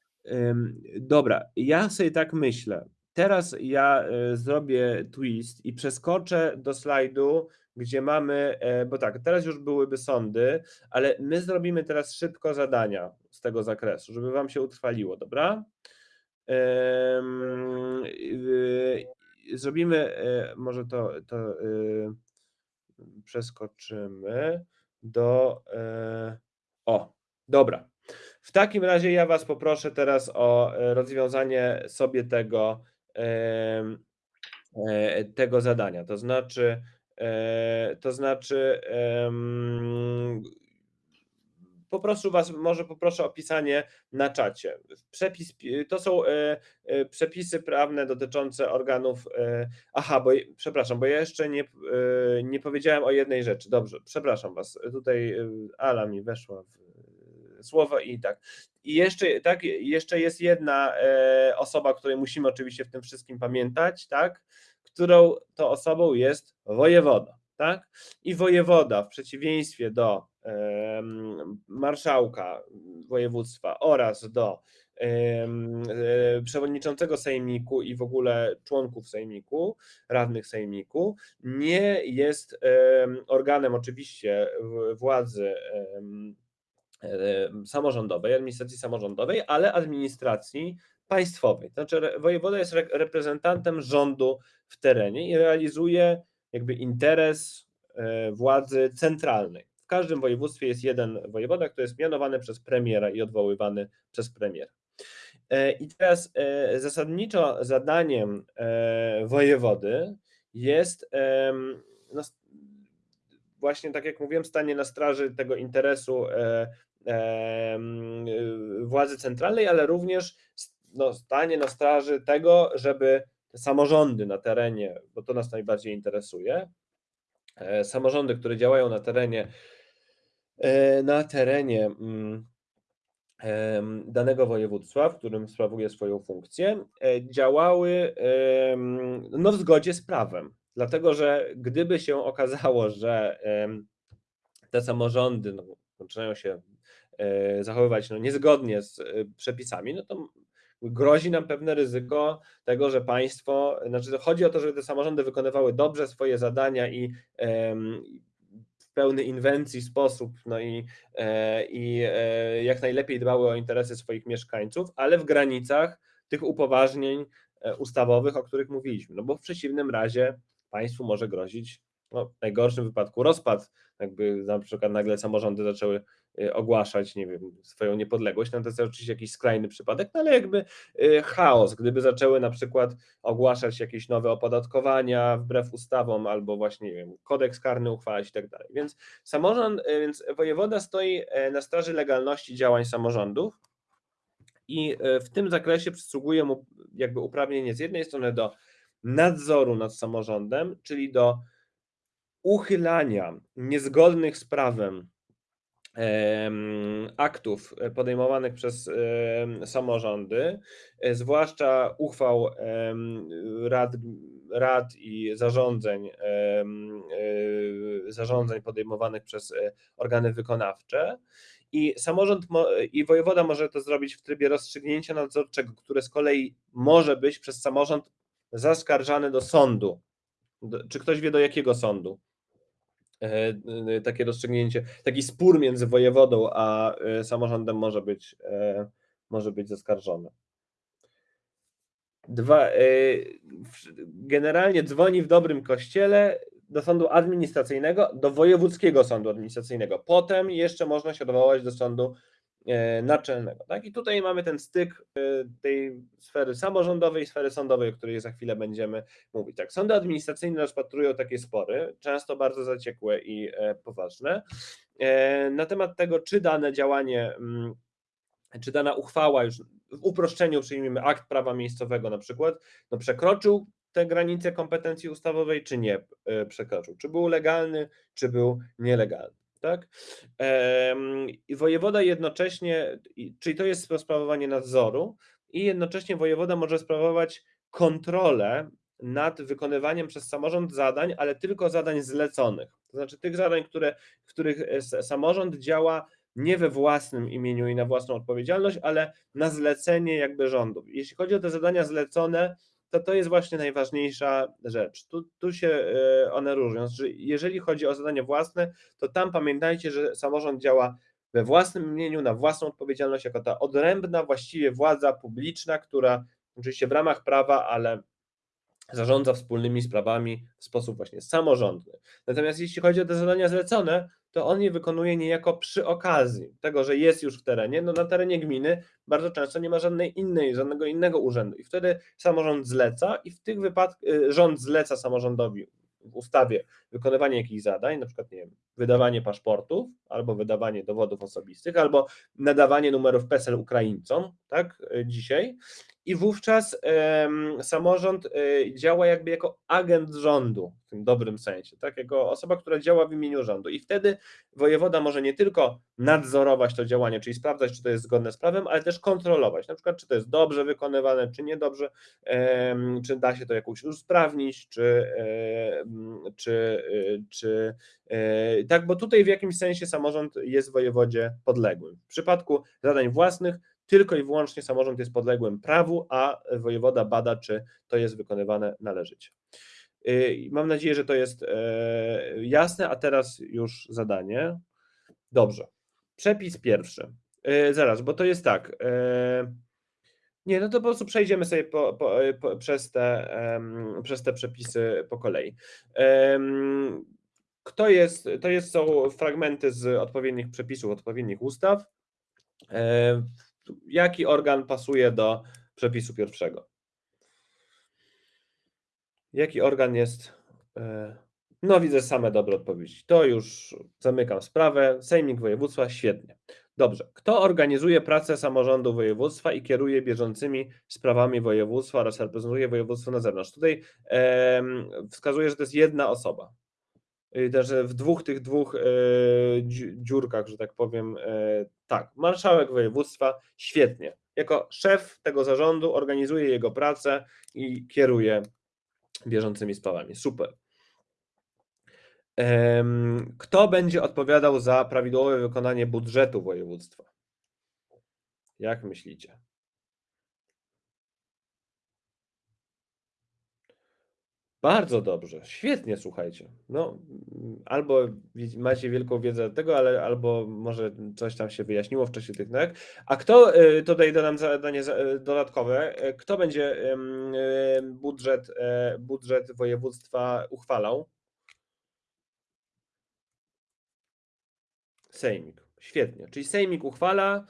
Dobra, ja sobie tak myślę. Teraz ja e, zrobię twist i przeskoczę do slajdu, gdzie mamy, e, bo tak, teraz już byłyby sądy, ale my zrobimy teraz szybko zadania z tego zakresu, żeby Wam się utrwaliło, dobra? Zrobimy, e, może to, to przeskoczymy do. O, dobra. W takim razie ja Was poproszę teraz o rozwiązanie sobie tego E, tego zadania. To znaczy, e, to znaczy poproszę Was, może poproszę o pisanie na czacie. Przepis, to są e, e, przepisy prawne dotyczące organów. e, Aha, bo przepraszam, bo ja jeszcze nie, e, nie powiedziałem o jednej rzeczy. Dobrze, przepraszam Was. Tutaj e, Ala mi weszła w e, słowo i tak. I jeszcze, tak, jeszcze jest jedna e, osoba, której musimy oczywiście w tym wszystkim pamiętać, tak, którą to osobą jest wojewoda, tak? I wojewoda w przeciwieństwie do marszałka województwa oraz do e, przewodniczącego sejmiku i w ogóle członków sejmiku, radnych sejmiku, nie jest em, organem oczywiście władzy em, samorządowej, administracji samorządowej, ale administracji państwowej. To znaczy wojewoda jest re- reprezentantem rządu w terenie i realizuje jakby interes e, władzy centralnej. W każdym województwie jest jeden wojewoda, który jest mianowany przez premiera i odwoływany przez premiera. E, I teraz e, zasadniczo zadaniem wojewody jest no, właśnie tak jak mówiłem, stanie na straży tego interesu władzy centralnej, ale również no, stanie na straży tego, żeby te samorządy na terenie, bo to nas najbardziej interesuje, e, samorządy, które działają na terenie, e, na terenie mm, em, danego województwa, w którym sprawuje swoją funkcję, e, działały no, w zgodzie z prawem. Dlatego, że gdyby się okazało, że te samorządy no, zaczynają się e, zachowywać no, niezgodnie z e, przepisami, no to grozi nam pewne ryzyko tego, że państwo, znaczy chodzi o to, żeby te samorządy wykonywały dobrze swoje zadania i w pełny inwencji sposób, no i, e, i e, jak najlepiej dbały o interesy swoich mieszkańców, ale w granicach tych upoważnień e, ustawowych, o których mówiliśmy. No bo w przeciwnym razie państwu może grozić no, w najgorszym wypadku rozpad, jakby na przykład nagle samorządy zaczęły y, ogłaszać, nie wiem, swoją niepodległość, no to jest oczywiście jakiś skrajny przypadek, no ale jakby y, chaos, gdyby zaczęły na przykład ogłaszać jakieś nowe opodatkowania wbrew ustawom, albo właśnie, nie wiem, kodeks karny uchwalać i tak dalej. Więc samorząd, y, więc wojewoda stoi na straży legalności działań samorządów i w tym zakresie przysługuje mu jakby uprawnienie z jednej strony do nadzoru nad samorządem, czyli do uchylania niezgodnych z prawem em, aktów e, podejmowanych przez samorządy, e, zwłaszcza uchwał rad, rad i zarządzeń, e, zarządzeń podejmowanych przez organy wykonawcze. I samorząd mo- i wojewoda może to zrobić w trybie rozstrzygnięcia nadzorczego, które z kolei może być przez samorząd zaskarżane do sądu. Czy ktoś wie do jakiego sądu? e, e, takie rozstrzygnięcie, taki spór między wojewodą a e, samorządem może być, może być zaskarżony. Dwa, generalnie dzwoni w dobrym kościele do sądu administracyjnego, do wojewódzkiego sądu administracyjnego. Potem jeszcze można się odwołać do sądu naczelnego. Tak? I tutaj mamy ten styk e, tej sfery samorządowej i sfery sądowej, o której za chwilę będziemy mówić. Tak, sądy administracyjne rozpatrują takie spory, często bardzo zaciekłe i e, poważne, e, na temat tego, czy dane działanie, mm, czy dana uchwała już w uproszczeniu przyjmijmy akt prawa miejscowego na przykład, no przekroczył te granice kompetencji ustawowej, czy nie e, przekroczył, czy był legalny, czy był nielegalny. Tak? I wojewoda jednocześnie, czyli to jest sprawowanie nadzoru, i jednocześnie wojewoda może sprawować kontrolę nad wykonywaniem przez samorząd zadań, ale tylko zadań zleconych. To znaczy tych zadań, które, w których e, samorząd działa nie we własnym imieniu i na własną odpowiedzialność, ale na zlecenie jakby rządu. Jeśli chodzi o te zadania zlecone, to to jest właśnie najważniejsza rzecz. Tu, tu się e, one różnią. Znaczy, jeżeli chodzi o zadania własne, to tam pamiętajcie, że samorząd działa we własnym imieniu, na własną odpowiedzialność, jako ta odrębna właściwie władza publiczna, która oczywiście w ramach prawa, ale zarządza wspólnymi sprawami w sposób właśnie samorządny. Natomiast jeśli chodzi o te zadania zlecone, to on je wykonuje niejako przy okazji tego, że jest już w terenie. No na terenie gminy bardzo często nie ma żadnej innej, żadnego innego urzędu i wtedy samorząd zleca i w tych wypadkach rząd zleca samorządowi w ustawie wykonywanie jakichś zadań, na przykład nie wiem, wydawanie paszportów, albo wydawanie dowodów osobistych, albo nadawanie numerów PESEL Ukraińcom, tak, y, dzisiaj. I wówczas samorząd y, działa jakby jako agent rządu, w tym dobrym sensie, tak, jako osoba, która działa w imieniu rządu. I wtedy wojewoda może nie tylko nadzorować to działanie, czyli sprawdzać, czy to jest zgodne z prawem, ale też kontrolować, na przykład, czy to jest dobrze wykonywane, czy niedobrze, czy da się to jakoś usprawnić, czy, em, czy, y, czy e, tak, bo tutaj w jakimś sensie samorząd jest wojewodzie podległym. W przypadku zadań własnych tylko i wyłącznie samorząd jest podległym prawu, a wojewoda bada, czy to jest wykonywane należycie. Y, Mam nadzieję, że to jest e, jasne, a teraz już zadanie. Dobrze. Przepis pierwszy. E, Zaraz, bo to jest tak. e, Nie, no to po prostu przejdziemy sobie po, po, po, przez, te, przez te przepisy po kolei. Kto jest, to jest, są fragmenty z odpowiednich przepisów, odpowiednich ustaw. E, Jaki organ pasuje do przepisu pierwszego? Jaki organ jest? e, No, widzę same dobre odpowiedzi. To już zamykam sprawę. Sejmik województwa, świetnie. Dobrze. Kto organizuje pracę samorządu województwa i kieruje bieżącymi sprawami województwa oraz reprezentuje województwo na zewnątrz? Tutaj em, wskazuję, że to jest jedna osoba. Y, Też w dwóch tych dwóch e, dziu- dziurkach, że tak powiem, e, tak, marszałek województwa, świetnie. Jako szef tego zarządu organizuje jego pracę i kieruje bieżącymi sprawami. Super. Kto będzie odpowiadał za prawidłowe wykonanie budżetu województwa? Jak myślicie? Bardzo dobrze, świetnie, słuchajcie. No, albo macie wielką wiedzę tego, ale albo może coś tam się wyjaśniło w czasie tych nauk. A kto, y, tutaj dodam zadanie za- y, dodatkowe, y, kto będzie budżet, budżet województwa uchwalał? Sejmik. Świetnie. Czyli Sejmik uchwala,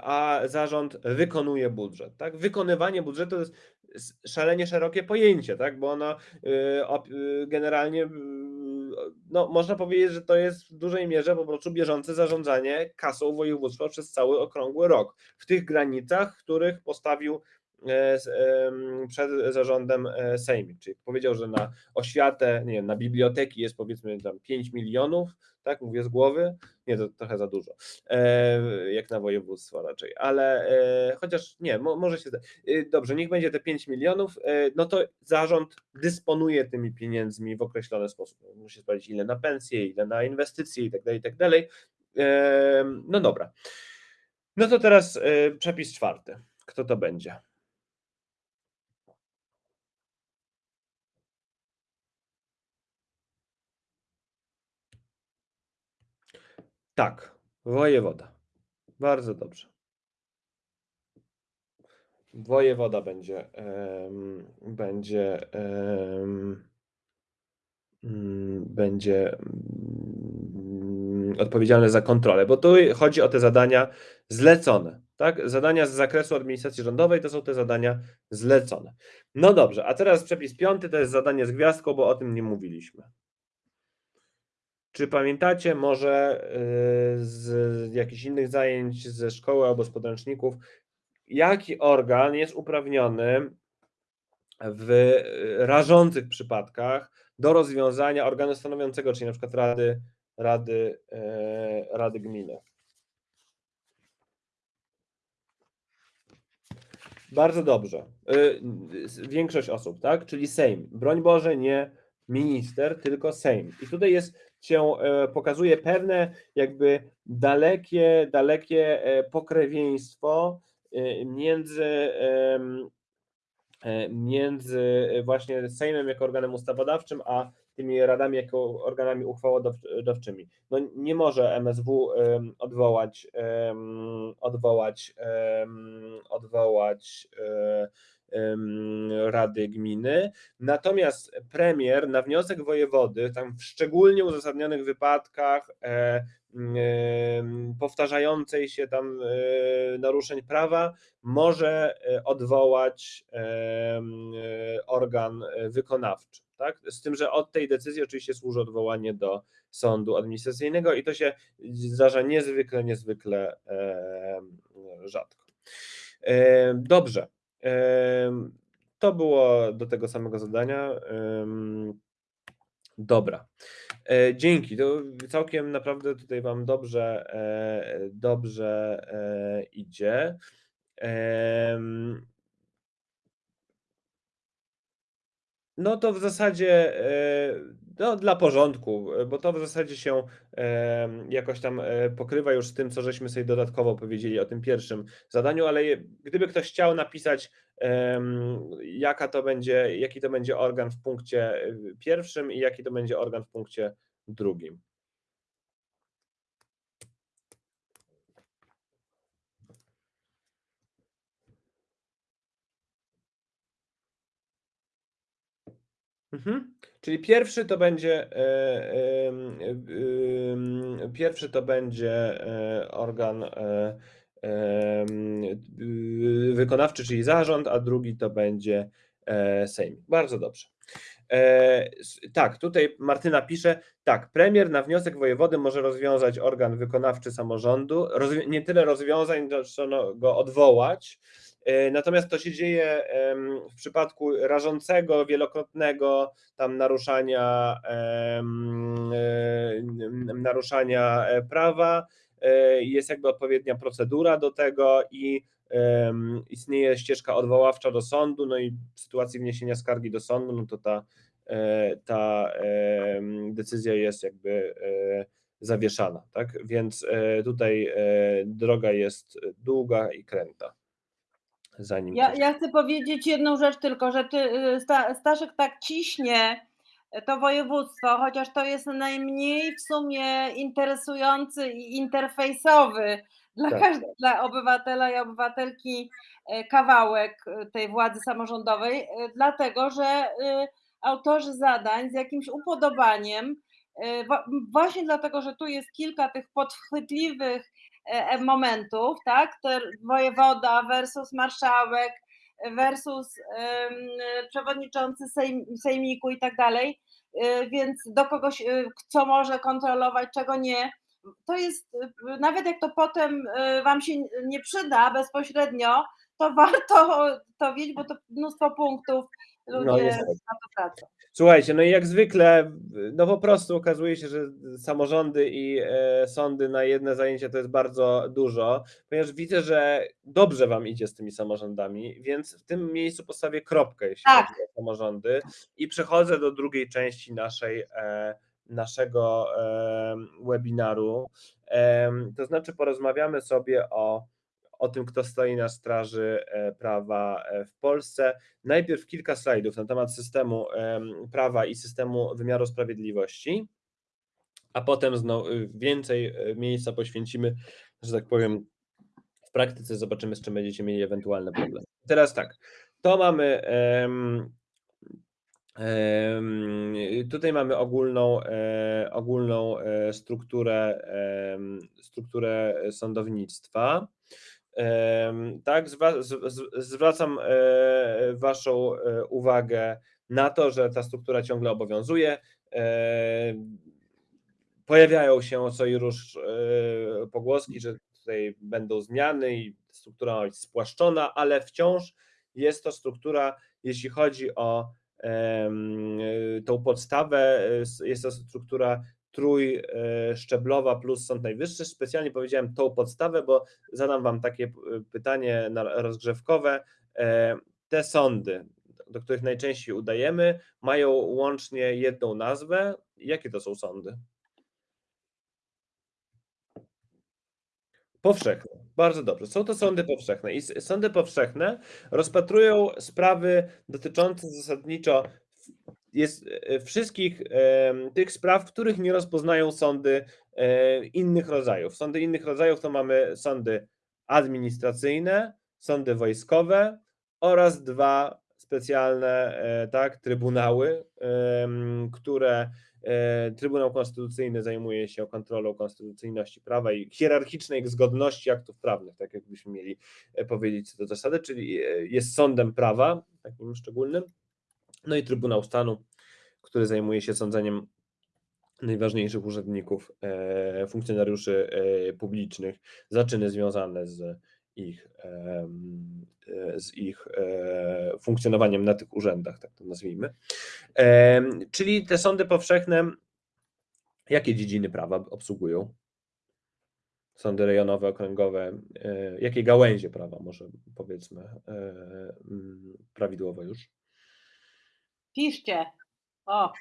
a zarząd wykonuje budżet. Tak? Wykonywanie budżetu to jest szalenie szerokie pojęcie, tak? bo ono y, y, generalnie y, no, można powiedzieć, że to jest w dużej mierze po prostu bieżące zarządzanie kasą województwa przez cały okrągły rok. W tych granicach, których postawił przed zarządem e, Sejmik. Czyli powiedział, że na oświatę, nie wiem, na biblioteki jest powiedzmy tam 5 milionów, tak, mówię z głowy, nie, to trochę za dużo, e, jak na województwo raczej, ale e, chociaż nie, mo, może się, e, dobrze, niech będzie te 5 milionów, e, no to zarząd dysponuje tymi pieniędzmi w określony sposób, musi sprawdzić ile na pensje, ile na inwestycje i tak dalej, i tak dalej, E, no dobra, no to teraz e, przepis czwarty, kto to będzie? Tak, wojewoda. Bardzo dobrze. Wojewoda będzie, em, będzie, mm, będzie mm, odpowiedzialny za kontrolę, bo tu chodzi o te zadania zlecone, tak? Zadania z zakresu administracji rządowej to są te zadania zlecone. No dobrze, a teraz przepis piąty to jest zadanie z gwiazdką, bo o tym nie mówiliśmy. Czy pamiętacie może y, z jakichś innych zajęć ze szkoły albo z podręczników, jaki organ jest uprawniony w y, rażących przypadkach do rozwiązania organu stanowiącego, czyli na przykład rady, rady, e, rady gminy? Bardzo dobrze. Y, y, Większość osób, tak? Czyli Sejm. Broń Boże, nie minister, tylko Sejm. I tutaj jest się e, pokazuje pewne jakby dalekie, dalekie e, pokrewieństwo e, między między właśnie Sejmem jako organem ustawodawczym, a tymi radami jako organami uchwałodawczymi. No nie może MSW odwołać, odwołać, odwołać Rady Gminy. Natomiast premier na wniosek wojewody, tam w szczególnie uzasadnionych wypadkach e, powtarzającej się tam e, naruszeń prawa, może e, odwołać organ wykonawczy. Tak? Z tym, że od tej decyzji oczywiście służy odwołanie do sądu administracyjnego i to się zdarza niezwykle, niezwykle rzadko. Dobrze. To było do tego samego zadania. Dobra. E, Dzięki. To całkiem naprawdę tutaj Wam dobrze, e, dobrze e, idzie. Em, No to w zasadzie e, no, dla porządku, e, bo to w zasadzie się em, jakoś tam e, pokrywa już z tym, co żeśmy sobie dodatkowo powiedzieli o tym pierwszym zadaniu, ale gdyby ktoś chciał napisać, jaka to będzie, jaki to będzie organ w punkcie e, pierwszym i jaki to będzie organ w punkcie drugim. Mhm. Czyli pierwszy to będzie em, em, pierwszy to będzie organ wykonawczy, czyli zarząd, a drugi to będzie Sejm. Bardzo dobrze. Tak, tutaj Martyna pisze, tak, premier na wniosek wojewody może rozwiązać organ wykonawczy samorządu, rozwi- nie tyle rozwiązań, co no, go odwołać, Natomiast to się dzieje w przypadku rażącego, wielokrotnego tam naruszania, e, naruszania e, prawa. e, Jest jakby odpowiednia procedura do tego i istnieje ścieżka odwoławcza do sądu. No i w sytuacji wniesienia skargi do sądu, no to ta, e, ta decyzja jest jakby e, zawieszana. Tak? Więc e, tutaj e, droga jest długa i kręta zanim Ja, ja chcę powiedzieć jedną rzecz tylko, że ty, y, Sta- Staszek tak ciśnie to województwo, chociaż to jest najmniej w sumie interesujący i interfejsowy dla, Tak. każdego, dla obywatela i obywatelki e, kawałek e, tej władzy samorządowej, e, dlatego że y, autorzy zadań z jakimś upodobaniem, właśnie dlatego, że tu jest kilka tych podchwytliwych momentów, tak? Wojewoda versus marszałek versus przewodniczący sejm, sejmiku i tak dalej, e, więc do kogoś, e, co może kontrolować, czego nie. To jest, e, nawet jak to potem e, Wam się nie przyda bezpośrednio, to warto to wiedzieć, bo to mnóstwo punktów ludzie No, niestety. na to tracą. Słuchajcie, no i jak zwykle, no po prostu okazuje się, że samorządy i e, sądy na jedne zajęcie to jest bardzo dużo, ponieważ widzę, że dobrze Wam idzie z tymi samorządami, więc w tym miejscu postawię kropkę, jeśli Tak. chodzi o samorządy i przechodzę do drugiej części naszej, e, naszego e, webinaru. Em, to znaczy porozmawiamy sobie o, o tym, kto stoi na straży e, prawa e, w Polsce. Najpierw kilka slajdów na temat systemu em, prawa i systemu wymiaru sprawiedliwości, a potem znowu więcej e, miejsca poświęcimy, że tak powiem, w praktyce zobaczymy, z czym będziecie mieli ewentualne problemy. Teraz tak, to mamy. Tutaj mamy ogólną, ogólną strukturę, strukturę sądownictwa. Tak, zwracam e, Waszą e, uwagę na to, że ta struktura ciągle obowiązuje. E, Pojawiają się co i róż pogłoski, że tutaj będą zmiany i struktura ma być spłaszczona, ale wciąż jest to struktura, jeśli chodzi o tą podstawę, jest to struktura trójszczeblowa plus Sąd Najwyższy. Specjalnie powiedziałem tą podstawę, bo zadam Wam takie p- pytanie rozgrzewkowe. E, Te sądy, do których najczęściej udajemy, mają łącznie jedną nazwę. Jakie to są sądy? Powszechne. Bardzo dobrze. Są to sądy powszechne. I sądy powszechne rozpatrują sprawy dotyczące zasadniczo jest e, wszystkich tych spraw, których nie rozpoznają sądy e, innych rodzajów. Sądy innych rodzajów to mamy sądy administracyjne, sądy wojskowe oraz dwa specjalne, e, tak, trybunały, które Trybunał Konstytucyjny zajmuje się kontrolą konstytucyjności prawa i hierarchicznej zgodności aktów prawnych, tak jakbyśmy mieli powiedzieć co do zasady, czyli jest sądem prawa, takim szczególnym, no i Trybunał Stanu, który zajmuje się sądzeniem najważniejszych urzędników, e, funkcjonariuszy e, publicznych za czyny związane z ich, e, z ich funkcjonowaniem na tych urzędach, tak to nazwijmy. Czyli te sądy powszechne, jakie dziedziny prawa obsługują? Sądy rejonowe, okręgowe, jakie gałęzie prawa, może powiedzmy prawidłowo już? Piszcie. O,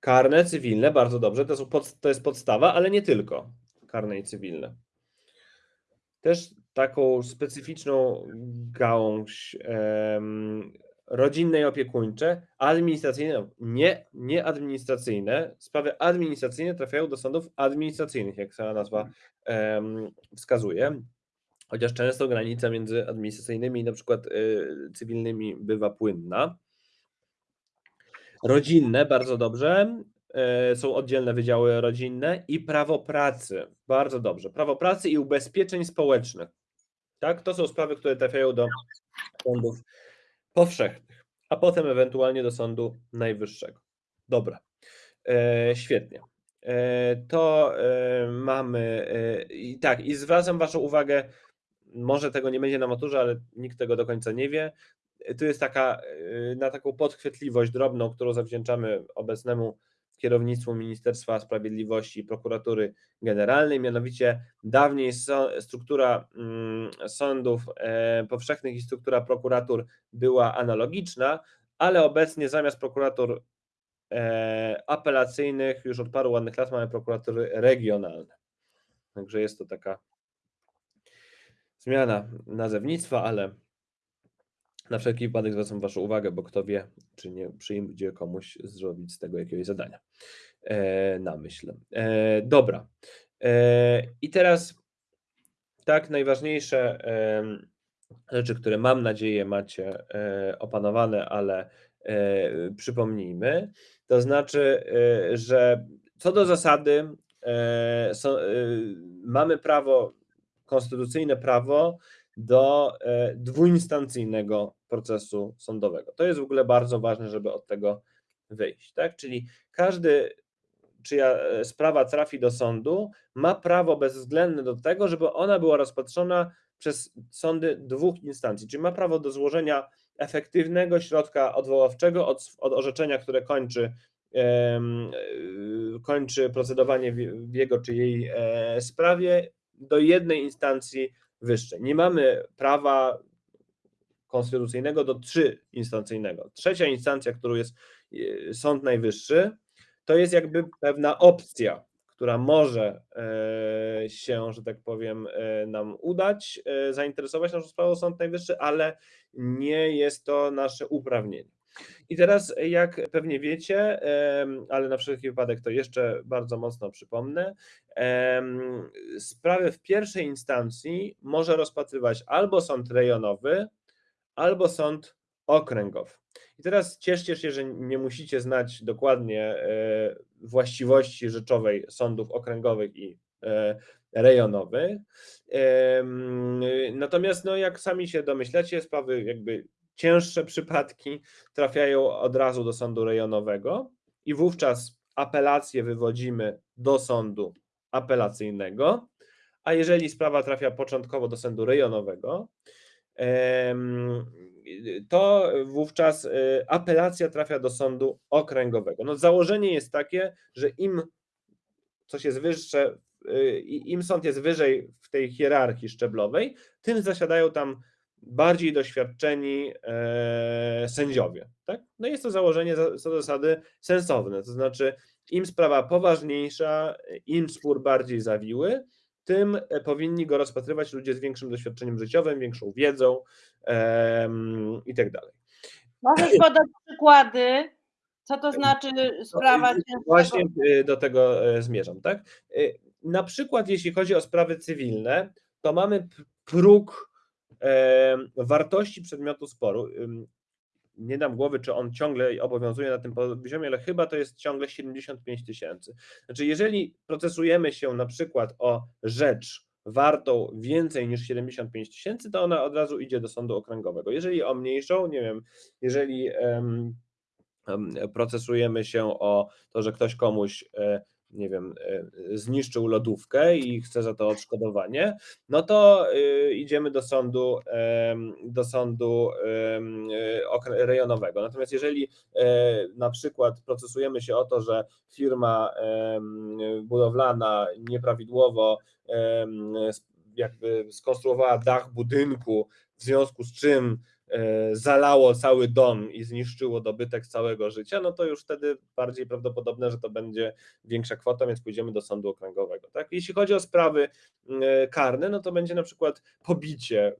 Karne, cywilne, bardzo dobrze, to, są pod, to jest podstawa, ale nie tylko karne i cywilne. Też taką specyficzną gałąź em, rodzinne i opiekuńcze, administracyjne, nie, nie administracyjne, sprawy administracyjne trafiają do sądów administracyjnych, jak sama nazwa em, wskazuje. Chociaż często granica między administracyjnymi i na przykład y, cywilnymi bywa płynna. Rodzinne, bardzo dobrze. e, Są oddzielne wydziały rodzinne i prawo pracy. Bardzo dobrze. Prawo pracy i ubezpieczeń społecznych. Tak, to są sprawy, które trafiają do sądów powszechnych, a potem ewentualnie do Sądu Najwyższego. Dobra, e, świetnie. E, to e, mamy. E, I tak, i zwracam Waszą uwagę, może tego nie będzie na maturze, ale nikt tego do końca nie wie. Tu jest taka, y, na taką podchwytliwość drobną, którą zawdzięczamy obecnemu kierownictwu Ministerstwa Sprawiedliwości i Prokuratury Generalnej, mianowicie dawniej struktura mm, sądów e, powszechnych i struktura prokuratur była analogiczna, ale obecnie zamiast prokuratur e, apelacyjnych już od paru ładnych lat mamy prokuratury regionalne. Także jest to taka zmiana nazewnictwa, ale na wszelki wypadek zwracam Waszą uwagę, bo kto wie, czy nie przyjdzie komuś zrobić z tego jakiegoś zadania e, na myśl. E, dobra. E, I teraz tak, najważniejsze rzeczy, które mam nadzieję macie e, opanowane, ale e, przypomnijmy. To znaczy, e, że co do zasady mamy prawo, konstytucyjne prawo do e, dwuinstancyjnego procesu sądowego. To jest w ogóle bardzo ważne, żeby od tego wyjść. Tak? Czyli każdy, czyja e, sprawa trafi do sądu, ma prawo bezwzględne do tego, żeby ona była rozpatrzona przez sądy dwóch instancji, czyli ma prawo do złożenia efektywnego środka odwoławczego od, od orzeczenia, które kończy, e, kończy procedowanie w, w jego czy jej sprawie do jednej instancji wyższej. Nie mamy prawa konstytucyjnego do trzyinstancyjnego. Trzecia instancja, którą jest e, Sąd Najwyższy, to jest jakby pewna opcja, która może e, się, że tak powiem, e, nam udać, zainteresować naszą sprawą Sąd Najwyższy, ale nie jest to nasze uprawnienie. I teraz, jak pewnie wiecie, ale na wszelki wypadek to jeszcze bardzo mocno przypomnę, em, sprawy w pierwszej instancji może rozpatrywać albo sąd rejonowy, albo sąd okręgowy. I teraz cieszcie się, że nie musicie znać dokładnie e, właściwości rzeczowej sądów okręgowych i e, rejonowych. Natomiast, no, jak sami się domyślacie, sprawy jakby cięższe przypadki trafiają od razu do sądu rejonowego i wówczas apelację wywodzimy do sądu apelacyjnego, a jeżeli sprawa trafia początkowo do sądu rejonowego, to wówczas y, apelacja trafia do sądu okręgowego. No założenie jest takie, że im coś jest wyższe, y, im sąd jest wyżej w tej hierarchii szczeblowej, tym zasiadają tam bardziej doświadczeni e, sędziowie. Tak? No jest to założenie za- co zasady sensowne, to znaczy im sprawa poważniejsza, im spór bardziej zawiły, tym e, powinni go rozpatrywać ludzie z większym doświadczeniem życiowym, większą wiedzą em, i tak dalej. możesz podać przykłady, co to znaczy sprawa No, cięższego? Właśnie y, do tego e, zmierzam, tak? Y, Na przykład jeśli chodzi o sprawy cywilne, to mamy próg wartości przedmiotu sporu. Nie dam głowy, czy on ciągle obowiązuje na tym poziomie, ale chyba to jest ciągle 75 tysięcy. Znaczy, jeżeli procesujemy się na przykład o rzecz wartą więcej niż 75 tysięcy, to ona od razu idzie do sądu okręgowego. Jeżeli o mniejszą, nie wiem, jeżeli um, procesujemy się o to, że ktoś komuś e, nie wiem, e, zniszczył lodówkę i chce za to odszkodowanie, no to y, idziemy do sądu, do sądu rejonowego. Natomiast jeżeli e, na przykład procesujemy się o to, że firma budowlana nieprawidłowo jakby skonstruowała dach budynku, w związku z czym E, zalało cały dom i zniszczyło dobytek całego życia, no to już wtedy bardziej prawdopodobne, że to będzie większa kwota, więc pójdziemy do sądu okręgowego. Tak? Jeśli chodzi o sprawy e, karne, no to będzie na przykład pobicie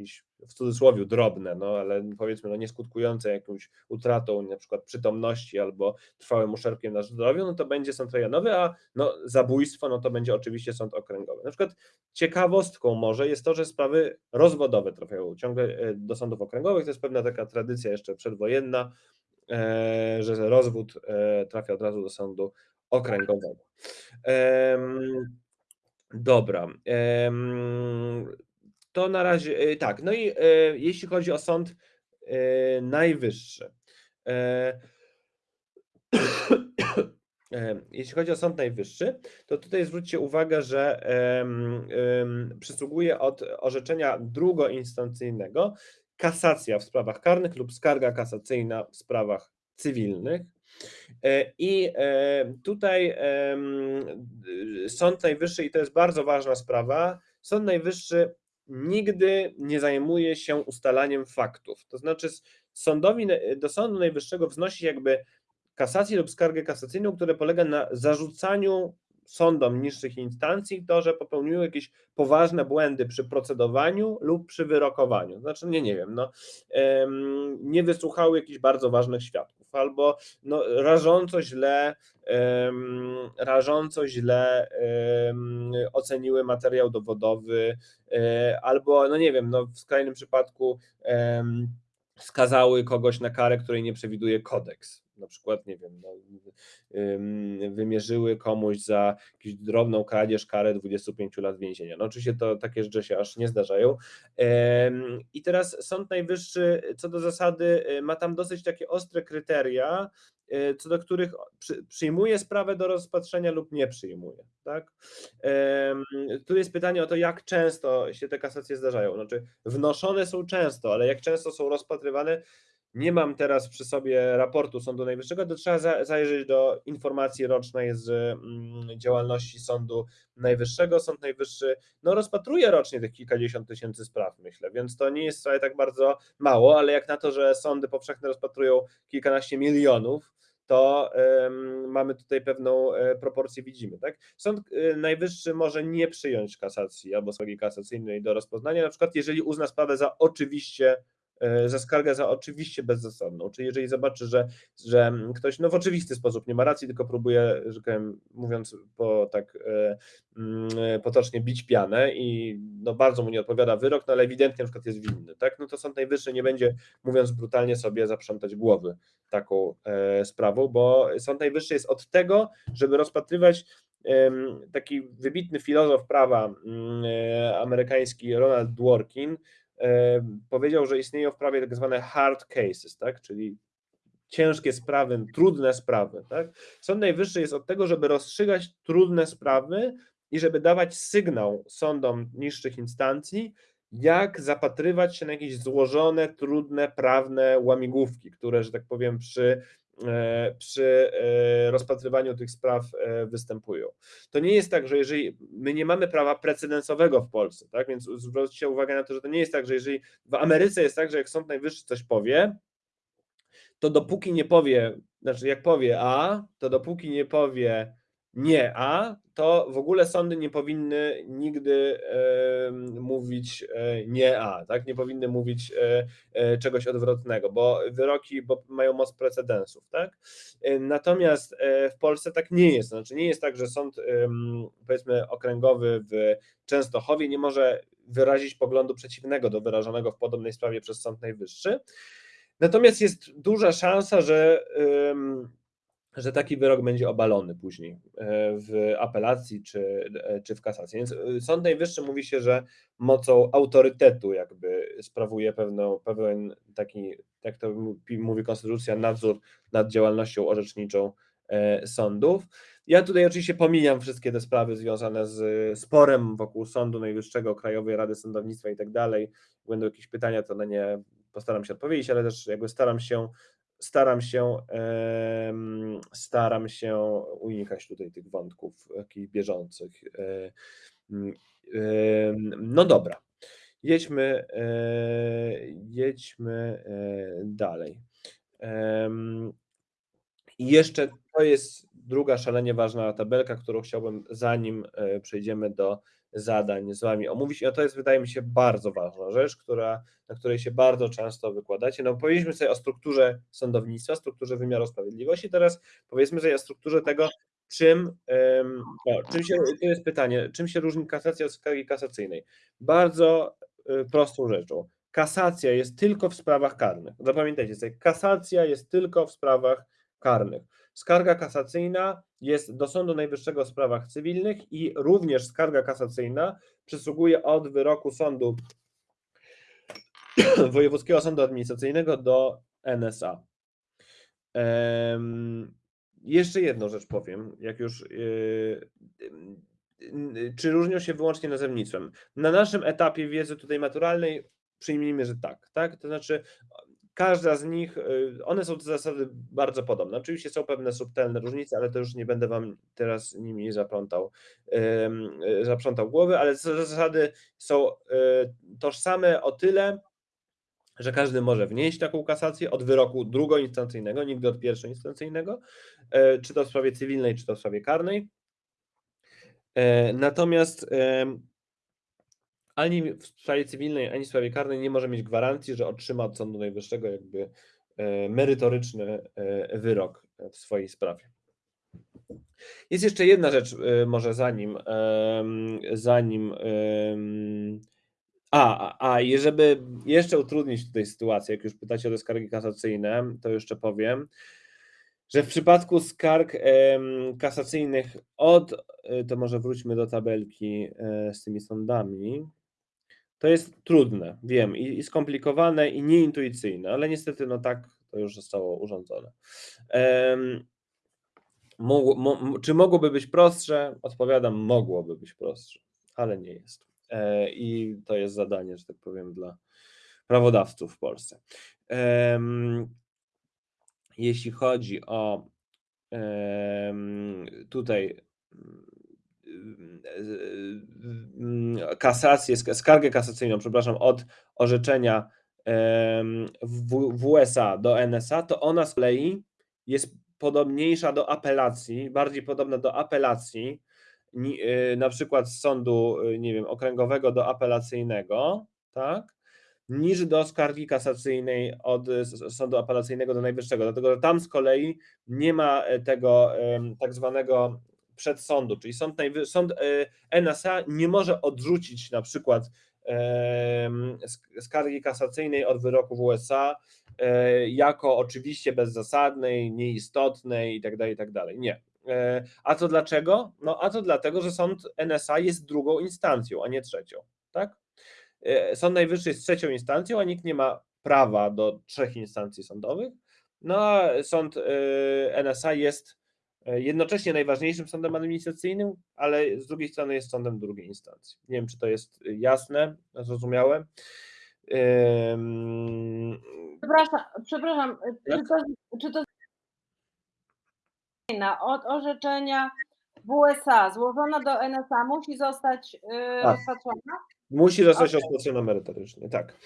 jakieś w cudzysłowie drobne, no ale powiedzmy no nie skutkujące jakąś utratą na przykład przytomności albo trwałym uszczerbkiem na zdrowiu, no to będzie sąd rejonowy, a no zabójstwo, no to będzie oczywiście sąd okręgowy. Na przykład ciekawostką może jest to, że sprawy rozwodowe trafiają ciągle e, do sądów okręgowych, to jest pewna taka tradycja jeszcze przedwojenna, e, że rozwód e, trafia od razu do sądu okręgowego. Dobra. To na razie e, tak. No i e, jeśli chodzi o Sąd e, Najwyższy. Jeśli chodzi o Sąd Najwyższy, to tutaj zwróćcie uwagę, że przysługuje od orzeczenia drugoinstancyjnego kasacja w sprawach karnych lub skarga kasacyjna w sprawach cywilnych. I tutaj Sąd Najwyższy, i to jest bardzo ważna sprawa, Sąd Najwyższy nigdy nie zajmuje się ustalaniem faktów. To znaczy, sądowi, do Sądu Najwyższego wznosi jakby kasację lub skargę kasacyjną, która polega na zarzucaniu sądom niższych instancji to, że popełniły jakieś poważne błędy przy procedowaniu lub przy wyrokowaniu. Znaczy, nie, nie wiem, no, nie wysłuchały jakichś bardzo ważnych świadków, albo no, rażąco źle, rażąco źle oceniły materiał dowodowy, e, albo, no nie wiem, no, w skrajnym przypadku skazały kogoś na karę, której nie przewiduje kodeks na przykład, nie wiem, no, wymierzyły komuś za jakąś drobną kradzież karę 25 lat więzienia. No oczywiście to takie rzeczy się aż nie zdarzają. I teraz Sąd Najwyższy co do zasady y, ma tam dosyć takie ostre kryteria, y, co do których przyjmuje sprawę do rozpatrzenia lub nie przyjmuje. Tak? Tu jest pytanie o to, jak często się te kasacje zdarzają. Znaczy, wnoszone są często, ale jak często są rozpatrywane, nie mam teraz przy sobie raportu Sądu Najwyższego, to trzeba zajrzeć do informacji rocznej z mm, działalności Sądu Najwyższego. Sąd Najwyższy no, rozpatruje rocznie tych kilkadziesiąt tysięcy spraw, myślę, więc to nie jest wcale tak bardzo mało, ale jak na to, że sądy powszechne rozpatrują kilkanaście milionów, to mamy tutaj pewną e, proporcję, widzimy. Tak? Sąd e, Najwyższy może nie przyjąć kasacji albo skargi kasacyjnej do rozpoznania, na przykład jeżeli uzna sprawę za oczywiście za skargę za oczywiście bezzasadną. Czyli jeżeli zobaczy, że, że ktoś no w oczywisty sposób nie ma racji, tylko próbuje, że powiem, mówiąc po tak e, mm, potocznie, bić pianę i no bardzo mu nie odpowiada wyrok, no ale ewidentnie na przykład jest winny, tak? No to Sąd Najwyższy nie będzie, mówiąc brutalnie, sobie zaprzątać głowy taką e, sprawą, bo Sąd Najwyższy jest od tego, żeby rozpatrywać taki wybitny filozof prawa mm, amerykański Ronald Dworkin, powiedział, że istnieją w prawie tak zwane hard cases, tak? czyli ciężkie sprawy, trudne sprawy. Tak? Sąd Najwyższy jest od tego, żeby rozstrzygać trudne sprawy i żeby dawać sygnał sądom niższych instancji, jak zapatrywać się na jakieś złożone, trudne, prawne łamigłówki, które, że tak powiem, przy przy e, rozpatrywaniu tych spraw e, występują. To nie jest tak, że jeżeli my nie mamy prawa precedensowego w Polsce, tak, więc zwróćcie uwagę na to, że to nie jest tak, że jeżeli w Ameryce jest tak, że jak Sąd Najwyższy coś powie, to dopóki nie powie, znaczy jak powie A, to dopóki nie powie nie A, to w ogóle sądy nie powinny nigdy mówić e, nie A, tak? Nie powinny mówić e, e czegoś odwrotnego, bo wyroki bo mają moc precedensów, tak? Natomiast w Polsce tak nie jest. Znaczy nie jest tak, że sąd powiedzmy okręgowy w Częstochowie nie może wyrazić poglądu przeciwnego do wyrażonego w podobnej sprawie przez Sąd Najwyższy. Natomiast jest duża szansa, że, że taki wyrok będzie obalony później e, w apelacji czy, e, czy w kasacji. Więc y, Sąd Najwyższy mówi się, że mocą autorytetu jakby sprawuje pewną, pewien taki, jak to mówi- konstytucja, nadzór nad działalnością orzeczniczą e, sądów. Ja tutaj oczywiście pomijam wszystkie te sprawy związane z sporem wokół Sądu Najwyższego, Krajowej Rady Sądownictwa i tak dalej. Będą jakieś pytania, to na nie postaram się odpowiedzieć, ale też jakby staram się staram się staram się unikać tutaj tych wątków jakichś bieżących. E, mm, No dobra. Jedźmy, e, jedźmy e, dalej. I jeszcze to jest druga szalenie ważna tabelka, którą chciałbym, zanim przejdziemy do zadań z Wami omówić. I to jest, wydaje mi się, bardzo ważna rzecz, która, na której się bardzo często wykładacie. No, powiedzieliśmy sobie o strukturze sądownictwa, strukturze wymiaru sprawiedliwości. Teraz powiedzmy sobie o strukturze tego, czym, em, o, czym się, to jest pytanie, czym się różni kasacja od skargi kasacyjnej? Bardzo y, prostą rzeczą. Kasacja jest tylko w sprawach karnych. Zapamiętajcie sobie, kasacja jest tylko w sprawach karnych. Skarga kasacyjna jest do Sądu Najwyższego w sprawach cywilnych i również skarga kasacyjna przysługuje od wyroku sądu Wojewódzkiego Sądu Administracyjnego do NSA. Em, jeszcze jedną rzecz powiem, jak już. yy, yy, czy różnią się wyłącznie nazewnictwem? Na naszym etapie wiedzy tutaj maturalnej przyjmijmy, że tak, tak? To znaczy każda z nich, y, one są z zasady bardzo podobne. Oczywiście są pewne subtelne różnice, ale to już nie będę wam teraz nimi zaplątał, y, zaprzątał głowy, ale zasady są y, tożsame o tyle, że każdy może wnieść taką kasację od wyroku drugoinstancyjnego, nigdy od pierwszoinstancyjnego, czy to w sprawie cywilnej, czy to w sprawie karnej. Natomiast ani w sprawie cywilnej, ani w sprawie karnej nie może mieć gwarancji, że otrzyma od Sądu Najwyższego jakby e, merytoryczny e, wyrok w swojej sprawie. Jest jeszcze jedna rzecz, e, może zanim, zanim a, a, i żeby jeszcze utrudnić tutaj sytuację, jak już pytacie o te skargi kasacyjne, to jeszcze powiem, że w przypadku skarg kasacyjnych od, e, to może wróćmy do tabelki e, z tymi sądami, to jest trudne, wiem, i, i skomplikowane, i nieintuicyjne, ale niestety no tak to już zostało urządzone. Mogło, mo, czy mogłoby być prostsze? Odpowiadam, mogłoby być prostsze, ale nie jest. E, I to jest zadanie, że tak powiem, dla prawodawców w Polsce. Jeśli chodzi o tutaj kasację, sk- skargę kasacyjną, przepraszam, od orzeczenia w, USA do NSA, to ona z kolei jest podobniejsza do apelacji, bardziej podobna do apelacji, y, na przykład z sądu, y, nie wiem, okręgowego do apelacyjnego, tak? Niż do skargi kasacyjnej od sądu apelacyjnego do najwyższego. Dlatego, że tam z kolei nie ma e, tego tak zwanego przedsądu, czyli sąd, sąd e, NSA nie może odrzucić na przykład sk- skargi kasacyjnej od wyroku w USA e, jako oczywiście bezzasadnej, nieistotnej itd. itd. Nie. E, A to dlaczego? No a to dlatego, że sąd NSA jest drugą instancją, a nie trzecią, tak? E, Sąd Najwyższy jest trzecią instancją, a nikt nie ma prawa do trzech instancji sądowych. No a sąd e, NSA jest e, jednocześnie najważniejszym sądem administracyjnym, ale z drugiej strony jest sądem drugiej instancji. Nie wiem, czy to jest jasne, zrozumiałe. Ym, Przepraszam, przepraszam czy to, czy to od orzeczenia w USA złożona do NSA musi zostać yy, Tak. rozpatrzona? Musi zostać rozpatrzona merytorycznie, tak.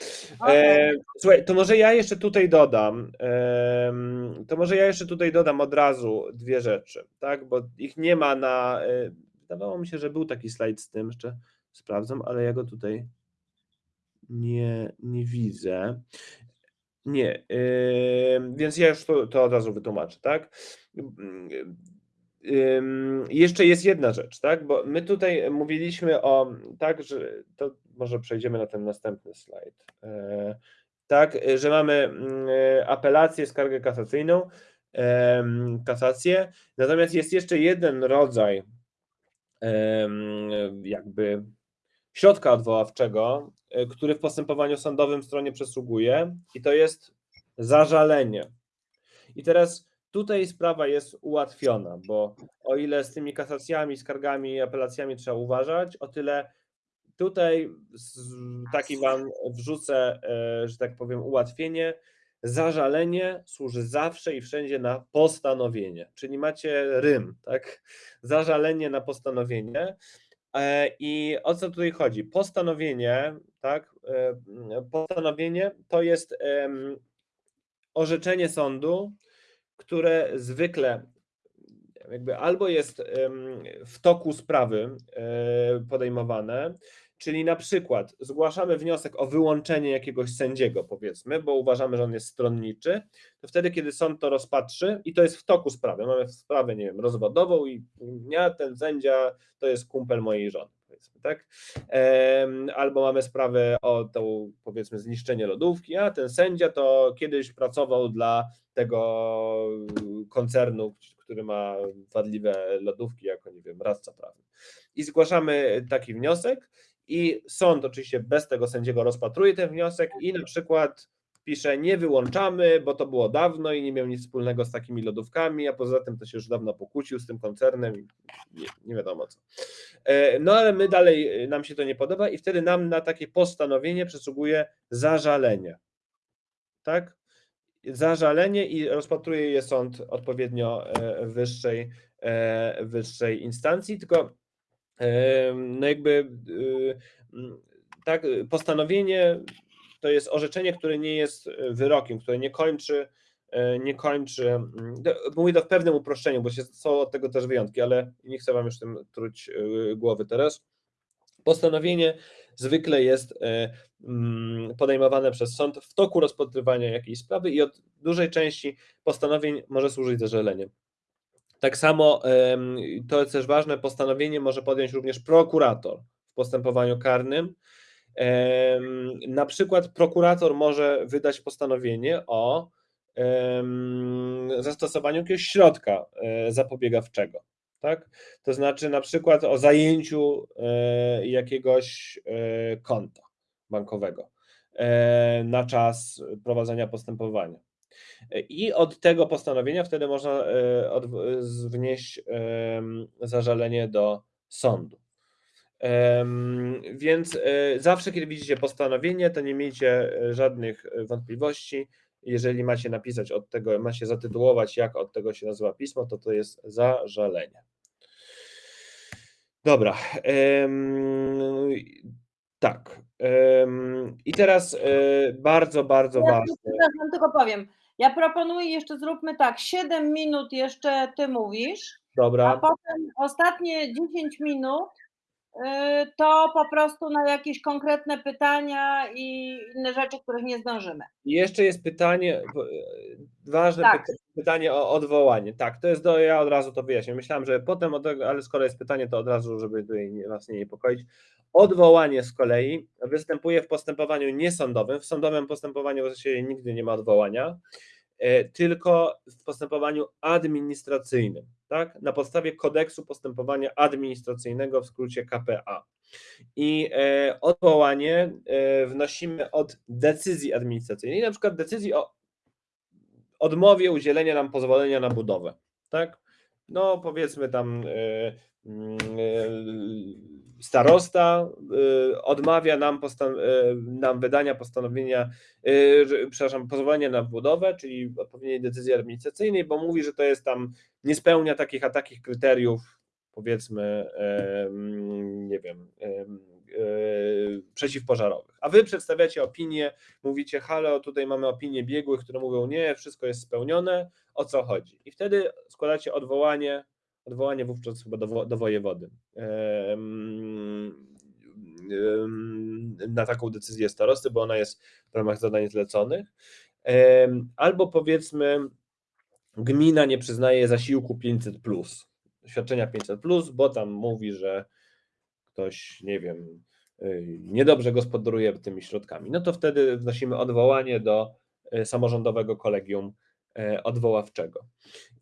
E, słuchaj, to może ja jeszcze tutaj dodam, em, to może ja jeszcze tutaj dodam od razu dwie rzeczy, tak, bo ich nie ma na, e, wydawało mi się, że był taki slajd z tym, jeszcze sprawdzam, ale ja go tutaj nie, nie widzę. Nie, więc ja już to, to od razu wytłumaczę, tak. Jeszcze jest jedna rzecz, tak? Bo my tutaj mówiliśmy o tak, że to może przejdziemy na ten następny slajd. E, tak, że mamy mm, apelację, skargę kasacyjną, kasację, natomiast jest jeszcze jeden rodzaj jakby środka odwoławczego, e, który w postępowaniu sądowym stronie przysługuje i to jest zażalenie. I teraz tutaj sprawa jest ułatwiona, bo o ile z tymi kasacjami, skargami i apelacjami trzeba uważać, o tyle tutaj taki wam wrzucę, e, że tak powiem, ułatwienie. Zażalenie służy zawsze i wszędzie na postanowienie, czyli macie rym, tak? Zażalenie na postanowienie. E, I o co tutaj chodzi? Postanowienie, tak? e, Postanowienie to jest orzeczenie sądu, które zwykle jakby albo jest w toku sprawy e, podejmowane, czyli na przykład zgłaszamy wniosek o wyłączenie jakiegoś sędziego, powiedzmy, bo uważamy, że on jest stronniczy, to wtedy, kiedy sąd to rozpatrzy i to jest w toku sprawy, mamy sprawę, nie wiem, rozwodową i ja, ten sędzia, to jest kumpel mojej żony, powiedzmy, tak? Albo mamy sprawę o tą, powiedzmy, zniszczenie lodówki, a ten sędzia to kiedyś pracował dla tego koncernu, który ma wadliwe lodówki, jako, nie wiem, radca prawny. I zgłaszamy taki wniosek i sąd oczywiście bez tego sędziego rozpatruje ten wniosek i na przykład pisze nie wyłączamy, bo to było dawno i nie miał nic wspólnego z takimi lodówkami, a poza tym to się już dawno pokłócił z tym koncernem i nie, nie wiadomo co. E, No ale my dalej, e, nam się to nie podoba i wtedy nam na takie postanowienie przysługuje zażalenie. Tak? Zażalenie i rozpatruje je sąd odpowiednio e, wyższej, wyższej instancji, tylko no jakby tak, postanowienie to jest orzeczenie, które nie jest e, wyrokiem, które nie kończy, e, nie kończy, mówię to w pewnym uproszczeniu, bo są od tego też wyjątki, ale nie chcę Wam już tym truć e, głowy teraz. Postanowienie zwykle jest podejmowane przez sąd w toku rozpatrywania jakiejś sprawy i od dużej części postanowień może służyć zażaleniem. Tak samo, to jest też ważne, postanowienie może podjąć również prokurator w postępowaniu karnym. Na przykład prokurator może wydać postanowienie o zastosowaniu jakiegoś środka e, zapobiegawczego. Tak? To znaczy na przykład o zajęciu e, jakiegoś e, konta bankowego na czas prowadzenia postępowania. I od tego postanowienia wtedy można wnieść zażalenie do sądu. Więc e, zawsze, kiedy widzicie postanowienie, to nie miejcie e, żadnych e, wątpliwości. Jeżeli macie napisać od tego, macie zatytułować, jak od tego się nazywa pismo, to to jest zażalenie. Dobra. Tak. I teraz bardzo, bardzo Ja ważne. przepraszam, tylko powiem. Ja proponuję jeszcze zróbmy tak, 7 minut jeszcze ty mówisz, a Dobra. potem ostatnie 10 minut to po prostu na jakieś konkretne pytania i inne rzeczy, których nie zdążymy. I jeszcze jest pytanie, e, ważne Tak. pyta- pytanie o odwołanie. Tak, to jest do, ja od razu to wyjaśnię. Myślałem, że potem, od ale skoro jest pytanie, to od razu, żeby tutaj was nie niepokoić. Odwołanie z kolei występuje w postępowaniu niesądowym. W sądowym postępowaniu w zasadzie nigdy nie ma odwołania, tylko w postępowaniu administracyjnym, tak? Na podstawie kodeksu postępowania administracyjnego, w skrócie KPA. I e, odwołanie e, wnosimy od decyzji administracyjnej, na przykład decyzji o odmowie udzielenia nam pozwolenia na budowę. Tak? No, powiedzmy tam e, mm, e, starosta e, odmawia nam, nam wydania postanowienia, przepraszam, pozwolenia na budowę, czyli odpowiedniej decyzji administracyjnej, bo mówi, że to jest tam, nie spełnia takich a takich kryteriów, powiedzmy, em, nie wiem, em, przeciwpożarowych. A wy przedstawiacie opinię, mówicie, halo, tutaj mamy opinię biegłych, które mówią, nie, wszystko jest spełnione, o co chodzi? I wtedy składacie odwołanie, odwołanie wówczas chyba do, do wojewody. Na taką decyzję starosty, bo ona jest w ramach zadań zleconych. Albo powiedzmy, gmina nie przyznaje zasiłku 500, świadczenia 500, bo tam mówi, że ktoś, nie wiem, niedobrze gospodaruje tymi środkami, no to wtedy wnosimy odwołanie do y, samorządowego kolegium y, odwoławczego.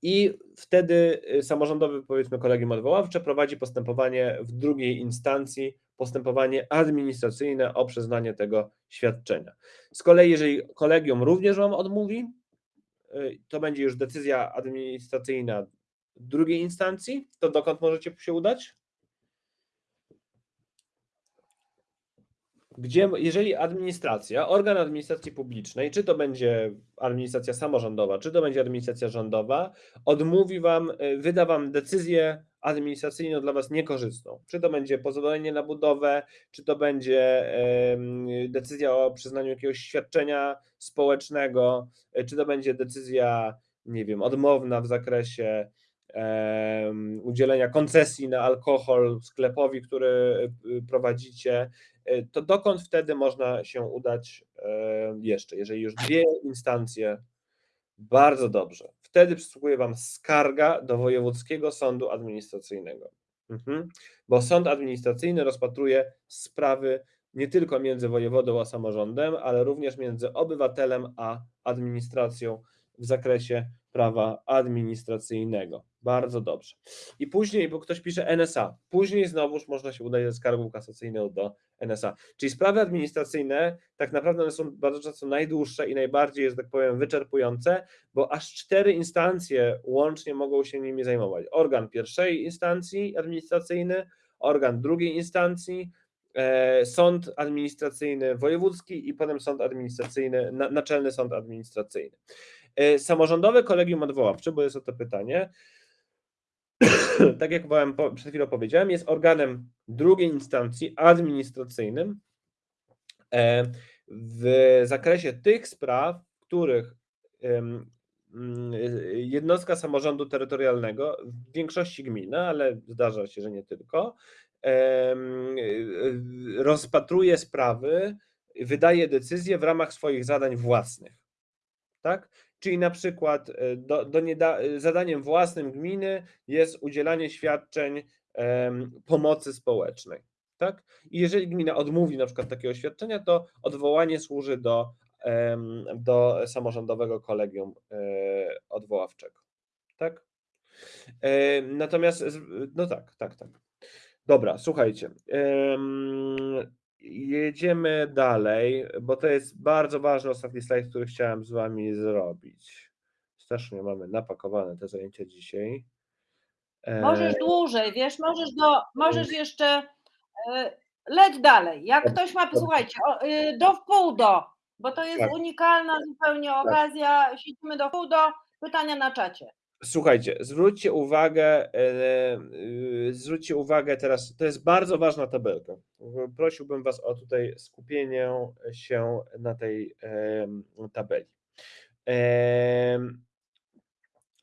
I wtedy samorządowy, powiedzmy, kolegium odwoławcze prowadzi postępowanie w drugiej instancji, postępowanie administracyjne o przyznanie tego świadczenia. Z kolei, jeżeli kolegium również Wam odmówi, to będzie już decyzja administracyjna drugiej instancji, to dokąd możecie się udać? Gdzie, jeżeli administracja, organ administracji publicznej, czy to będzie administracja samorządowa, czy to będzie administracja rządowa, odmówi wam, y, wyda wam decyzję administracyjną dla was niekorzystną. Czy to będzie pozwolenie na budowę, czy to będzie decyzja o przyznaniu jakiegoś świadczenia społecznego, y, czy to będzie decyzja, nie wiem, odmowna w zakresie udzielenia koncesji na alkohol sklepowi, który y, prowadzicie, y, to dokąd wtedy można się udać jeszcze? Jeżeli już dwie instancje, bardzo dobrze. Wtedy przysługuje Wam skarga do Wojewódzkiego Sądu Administracyjnego. Mhm. Bo sąd administracyjny rozpatruje sprawy nie tylko między wojewodą a samorządem, ale również między obywatelem a administracją w zakresie prawa administracyjnego. Bardzo dobrze. I później, bo ktoś pisze NSA, później znowuż można się udać ze skargą kasacyjną do NSA. Czyli sprawy administracyjne tak naprawdę one są bardzo często najdłuższe i najbardziej, że tak powiem, wyczerpujące, bo aż cztery instancje łącznie mogą się nimi zajmować. Organ pierwszej instancji administracyjny, organ drugiej instancji, e, sąd administracyjny wojewódzki i potem sąd administracyjny, naczelny sąd administracyjny. E, samorządowe kolegium odwoławcze, bo jest o to pytanie, tak jak przed chwilą powiedziałem, jest organem drugiej instancji administracyjnym e, w zakresie tych spraw, w których mm, jednostka samorządu terytorialnego, w większości gmin, ale zdarza się, że nie tylko, rozpatruje sprawy, wydaje decyzje w ramach swoich zadań własnych. Tak? Czyli na przykład e, do, do nieda- e, zadaniem własnym gminy jest udzielanie świadczeń pomocy społecznej. Tak? I jeżeli gmina odmówi na przykład takiego świadczenia, to odwołanie służy do, do samorządowego kolegium e, odwoławczego. Tak? Natomiast, no tak, tak, tak. Dobra, słuchajcie. Jedziemy dalej, bo to jest bardzo ważny ostatni slajd, który chciałem z Wami zrobić. Strasznie mamy napakowane te zajęcia dzisiaj. Możesz e, dłużej, wiesz, możesz, do, możesz jeszcze e, leć dalej. Jak ktoś ma, słuchajcie, y, do wpół do, bo to jest tak. unikalna zupełnie tak. okazja, tak. siedzimy do wpół do, pytania na czacie. Słuchajcie, zwróćcie uwagę, e, e, zwróćcie uwagę teraz, to jest bardzo ważna tabelka. Prosiłbym Was o tutaj skupienie się na tej tabeli.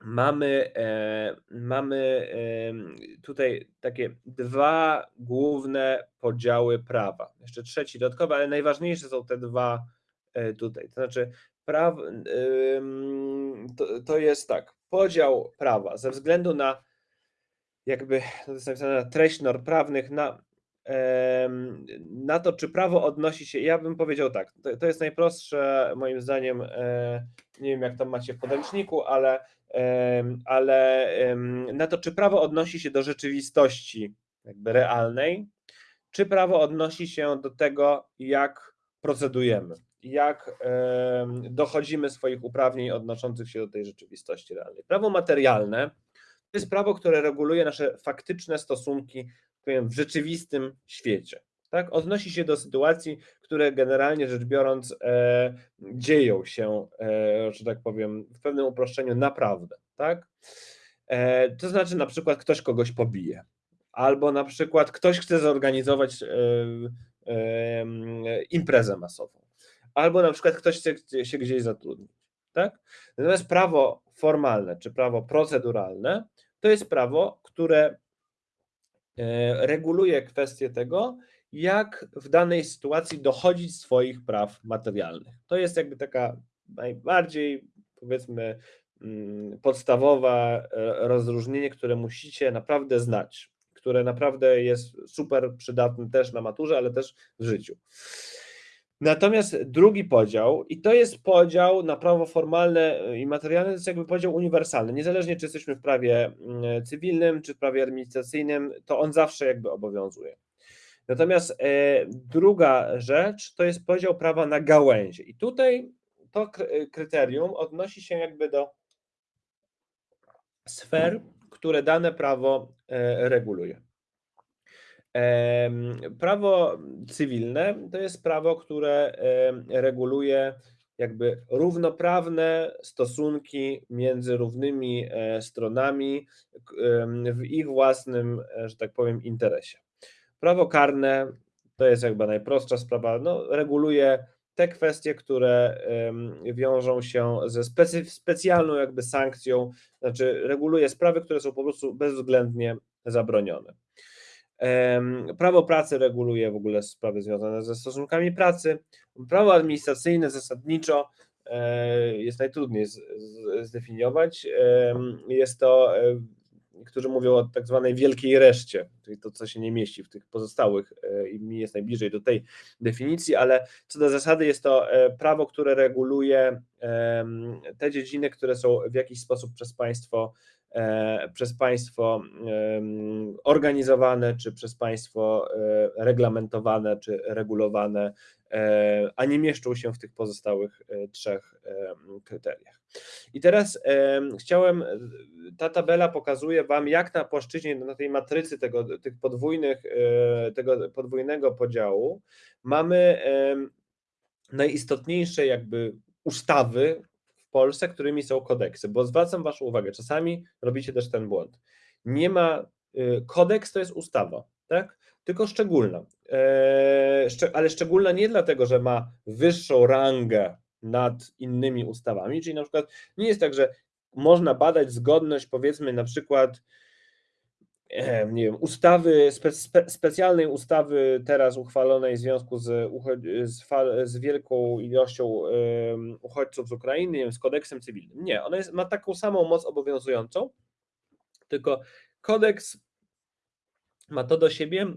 Mamy, e, mamy tutaj takie dwa główne podziały prawa. Jeszcze trzeci dodatkowy, ale najważniejsze są te dwa tutaj. To znaczy, praw, to, to jest tak podział prawa ze względu na jakby to jest napisane treść norm prawnych, na, na to, czy prawo odnosi się, ja bym powiedział tak, to, to jest najprostsze moim zdaniem, e, nie wiem jak tam macie w podręczniku, ale, ale na to, czy prawo odnosi się do rzeczywistości jakby realnej, czy prawo odnosi się do tego, jak procedujemy jak dochodzimy swoich uprawnień odnoszących się do tej rzeczywistości realnej. Prawo materialne to jest prawo, które reguluje nasze faktyczne stosunki w rzeczywistym świecie. Tak? Odnosi się do sytuacji, które generalnie rzecz biorąc e, dzieją się, e, że tak powiem, w pewnym uproszczeniu naprawdę. Tak? E, to znaczy na przykład ktoś kogoś pobije, albo na przykład ktoś chce zorganizować e, imprezę masową albo na przykład ktoś chce się gdzieś zatrudnić. Tak? Natomiast prawo formalne czy prawo proceduralne to jest prawo, które e, reguluje kwestię tego, jak w danej sytuacji dochodzić swoich praw materialnych. To jest jakby taka najbardziej, powiedzmy, mm, podstawowe rozróżnienie, które musicie naprawdę znać które naprawdę jest super przydatne też na maturze, ale też w życiu. Natomiast drugi podział, i to jest podział na prawo formalne i materialne, to jest jakby podział uniwersalny. Niezależnie czy jesteśmy w prawie mm, cywilnym, czy w prawie administracyjnym, to on zawsze jakby obowiązuje. Natomiast e, druga rzecz to jest podział prawa na gałęzie. I tutaj to kry- kryterium odnosi się jakby do sfer, które dane prawo e, reguluje. Prawo cywilne to jest prawo, które reguluje jakby równoprawne stosunki między równymi e, stronami w ich własnym, e, że tak powiem, interesie. Prawo karne to jest jakby najprostsza sprawa, no, reguluje te kwestie, które wiążą się ze specjalną jakby sankcją, znaczy reguluje sprawy, które są po prostu bezwzględnie zabronione. Prawo pracy reguluje w ogóle sprawy związane ze stosunkami pracy. Prawo administracyjne zasadniczo e, jest najtrudniej zdefiniować. Jest to, e, którzy mówią o tak zwanej wielkiej reszcie, czyli to, co się nie mieści w tych pozostałych e, i mi jest najbliżej do tej definicji, ale co do zasady jest to prawo, które reguluje te dziedziny, które są w jakiś sposób przez państwo przez państwo organizowane, czy przez państwo e, reglamentowane, czy regulowane, e, a nie mieszczą się w tych pozostałych e, trzech kryteriach. I teraz em, chciałem, ta tabela pokazuje Wam, jak na płaszczyźnie, na tej matrycy tego, tych podwójnych, e, tego podwójnego podziału mamy najistotniejsze jakby ustawy Polsce, którymi są kodeksy, bo zwracam Waszą uwagę, czasami robicie też ten błąd. Nie ma, y, kodeks to jest ustawa, tak? Tylko szczególna. E, ale szczególna nie dlatego, że ma wyższą rangę nad innymi ustawami, czyli na przykład nie jest tak, że można badać zgodność, powiedzmy na przykład nie wiem, ustawy, spe, spe, specjalnej ustawy teraz uchwalonej w związku z, z, z wielką ilością em, uchodźców z Ukrainy, nie wiem, z kodeksem cywilnym. Nie, ona jest, ma taką samą moc obowiązującą, tylko kodeks ma to do siebie,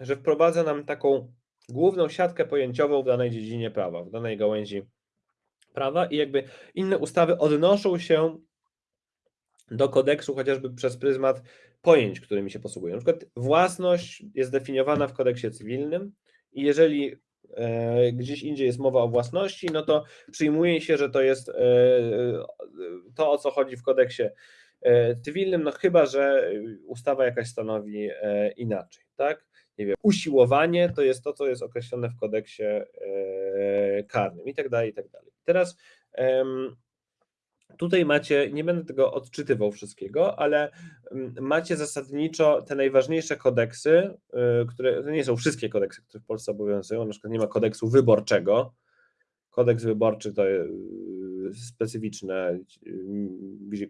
że wprowadza nam taką główną siatkę pojęciową w danej dziedzinie prawa, w danej gałęzi prawa i jakby inne ustawy odnoszą się do kodeksu chociażby przez pryzmat pojęć, którymi się posługują. Na przykład własność jest definiowana w kodeksie cywilnym i jeżeli e, gdzieś indziej jest mowa o własności, no to przyjmuje się, że to jest e, e, to, o co chodzi w kodeksie cywilnym, no chyba, że ustawa jakaś stanowi inaczej, tak? Nie wiem, usiłowanie to jest to, co jest określone w kodeksie karnym i tak dalej, i tak dalej. Teraz Tutaj macie, nie będę tego odczytywał wszystkiego, ale mm, macie zasadniczo te najważniejsze kodeksy, y, które to nie są wszystkie kodeksy, które w Polsce obowiązują. Na przykład nie ma kodeksu wyborczego. Kodeks wyborczy to y, specyficzne, y, gdzie-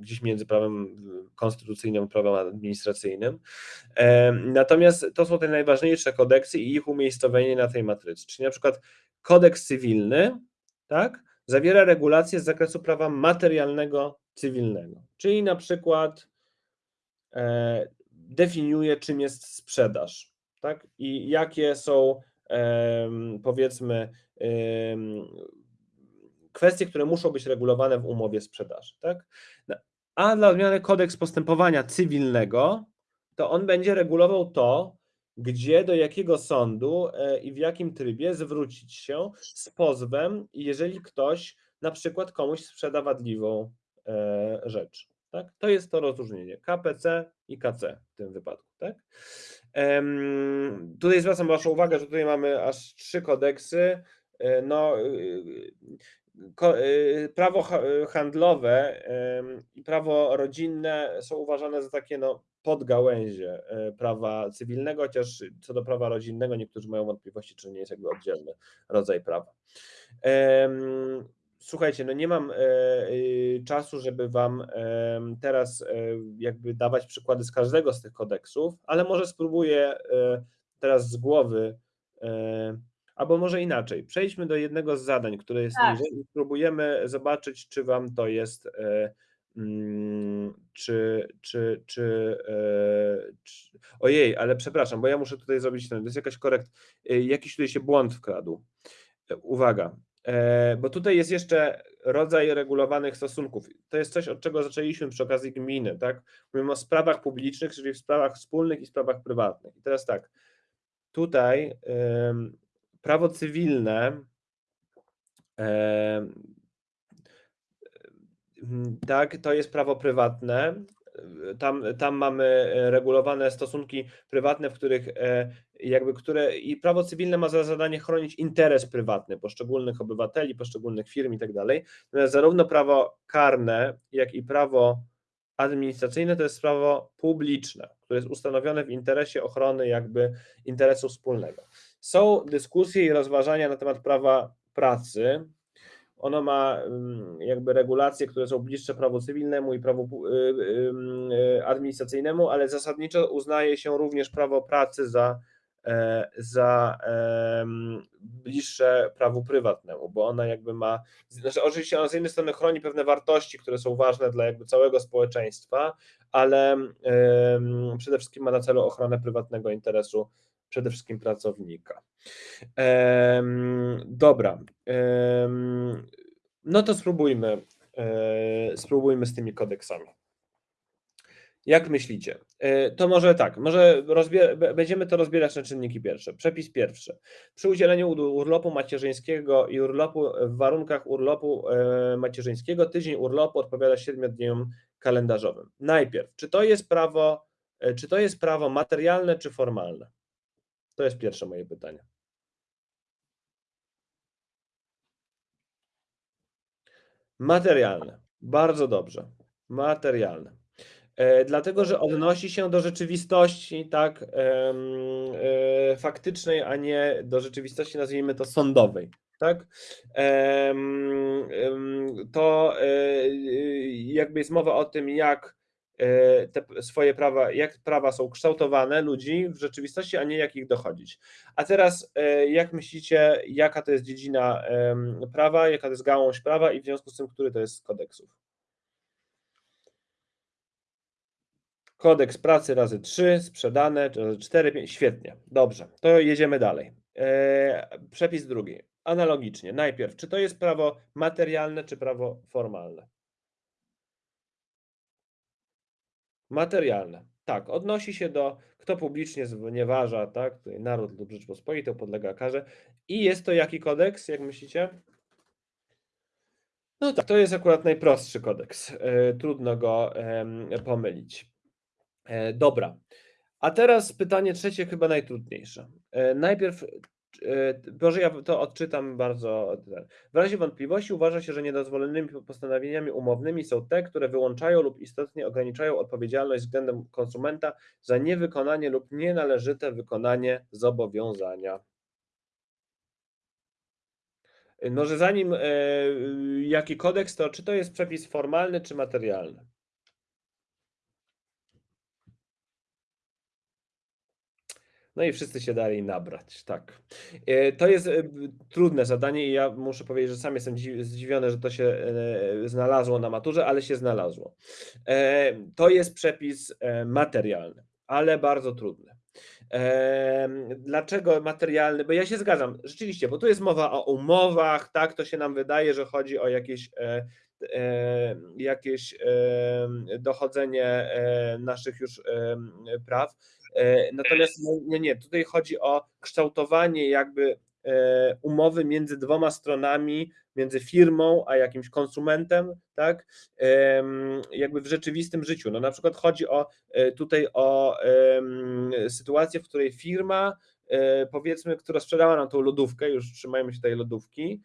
gdzieś między prawem konstytucyjnym prawem administracyjnym. Em, Natomiast to są te najważniejsze kodeksy i ich umiejscowienie na tej matrycy. Czyli na przykład kodeks cywilny, tak? Zawiera regulacje z zakresu prawa materialnego cywilnego, czyli na przykład e, definiuje, czym jest sprzedaż, tak? I jakie są em, powiedzmy em, kwestie, które muszą być regulowane w umowie sprzedaży, tak? A dla odmiany kodeks postępowania cywilnego, to on będzie regulował to, gdzie, do jakiego sądu e, i w jakim trybie zwrócić się z pozwem, jeżeli ktoś na przykład komuś sprzeda wadliwą e, rzecz. Tak? To jest to rozróżnienie KPC i KC w tym wypadku. Tak? Tutaj zwracam Waszą uwagę, że tutaj mamy aż trzy kodeksy. E, No, prawo ha- handlowe i prawo rodzinne są uważane za takie no, podgałęzie e, prawa cywilnego, chociaż co do prawa rodzinnego niektórzy mają wątpliwości, czy nie jest jakby oddzielny rodzaj prawa. Słuchajcie, no nie mam e, y, czasu, żeby Wam teraz e, jakby dawać przykłady z każdego z tych kodeksów, ale może spróbuję teraz z głowy, albo może inaczej. Przejdźmy do jednego z zadań, które jest Tak. niżej i spróbujemy zobaczyć, czy Wam to jest czy, czy, czy, e, czy, ojej, ale przepraszam, bo ja muszę tutaj zrobić ten, to jest jakaś korekt, e, jakiś tutaj się błąd wkradł. E, Uwaga, bo tutaj jest jeszcze rodzaj regulowanych stosunków. To jest coś, od czego zaczęliśmy przy okazji gminy, tak? Mówimy o sprawach publicznych, czyli w sprawach wspólnych i sprawach prywatnych. I teraz tak, tutaj prawo cywilne Mm, Tak, to jest prawo prywatne. Tam, tam mamy e, regulowane stosunki prywatne, w których e, jakby które i prawo cywilne ma za zadanie chronić interes prywatny poszczególnych obywateli, poszczególnych firm i tak dalej. Natomiast zarówno prawo karne, jak i prawo administracyjne to jest prawo publiczne, które jest ustanowione w interesie ochrony jakby interesu wspólnego. Są dyskusje i rozważania na temat prawa pracy, ono ma jakby regulacje, które są bliższe prawu cywilnemu i prawu y, y, y, administracyjnemu, ale zasadniczo uznaje się również prawo pracy za, e, za bliższe prawu prywatnemu, bo ona jakby ma, znaczy oczywiście ona z jednej strony chroni pewne wartości, które są ważne dla jakby całego społeczeństwa, ale przede wszystkim ma na celu ochronę prywatnego interesu przede wszystkim pracownika. Em, dobra. Em, no to spróbujmy. e, spróbujmy z tymi kodeksami. Jak myślicie? E, To może tak, może będziemy to rozbierać na czynniki pierwsze. Przepis pierwszy. Przy udzieleniu ur- urlopu macierzyńskiego i urlopu w warunkach urlopu e, macierzyńskiego tydzień urlopu odpowiada 7 dniom kalendarzowym. Najpierw, czy to jest prawo, e, czy to jest prawo materialne czy formalne? To jest pierwsze moje pytanie. Materialne. Bardzo dobrze. Materialne. E, dlatego, że odnosi się do rzeczywistości, tak, e, faktycznej, a nie do rzeczywistości, nazwijmy to sądowej, tak? To e, jakby jest mowa o tym, jak te swoje prawa, jak prawa są kształtowane ludzi w rzeczywistości, a nie jak ich dochodzić. A teraz, e, jak myślicie, jaka to jest dziedzina prawa, jaka to jest gałąź prawa i w związku z tym, który to jest z kodeksów? Kodeks pracy razy 3, sprzedane, razy 4, 5, świetnie, dobrze, to jedziemy dalej. E, przepis drugi, analogicznie, najpierw, czy to jest prawo materialne, czy prawo formalne? Materialne, tak, odnosi się do, kto publicznie znieważa, tak, naród lub Rzeczpospolitą podlega karze i jest to jaki kodeks, jak myślicie? No tak, to jest akurat najprostszy kodeks, e, trudno go pomylić. E, Dobra. A teraz pytanie trzecie, chyba najtrudniejsze. E, Najpierw, e, może ja to odczytam bardzo. W razie wątpliwości uważa się, że niedozwolonymi postanowieniami umownymi są te, które wyłączają lub istotnie ograniczają odpowiedzialność względem konsumenta za niewykonanie lub nienależyte wykonanie zobowiązania. Może zanim e, jaki kodeks, to czy to jest przepis formalny czy materialny? No i wszyscy się dali nabrać, tak. E, To jest e, trudne zadanie i ja muszę powiedzieć, że sam jestem dzi- zdziwiony, że to się e, znalazło na maturze, ale się znalazło. To jest przepis materialny, ale bardzo trudny. Dlaczego materialny? Bo ja się zgadzam, rzeczywiście, bo tu jest mowa o umowach, tak, to się nam wydaje, że chodzi o jakieś, jakieś dochodzenie naszych już praw. E, Natomiast no, nie, nie, tutaj chodzi o kształtowanie jakby e, umowy między dwoma stronami, między firmą a jakimś konsumentem, tak, jakby w rzeczywistym życiu. No na przykład chodzi o e, tutaj o sytuację, w której firma, powiedzmy, która sprzedała nam tą lodówkę, już trzymajmy się tej lodówki,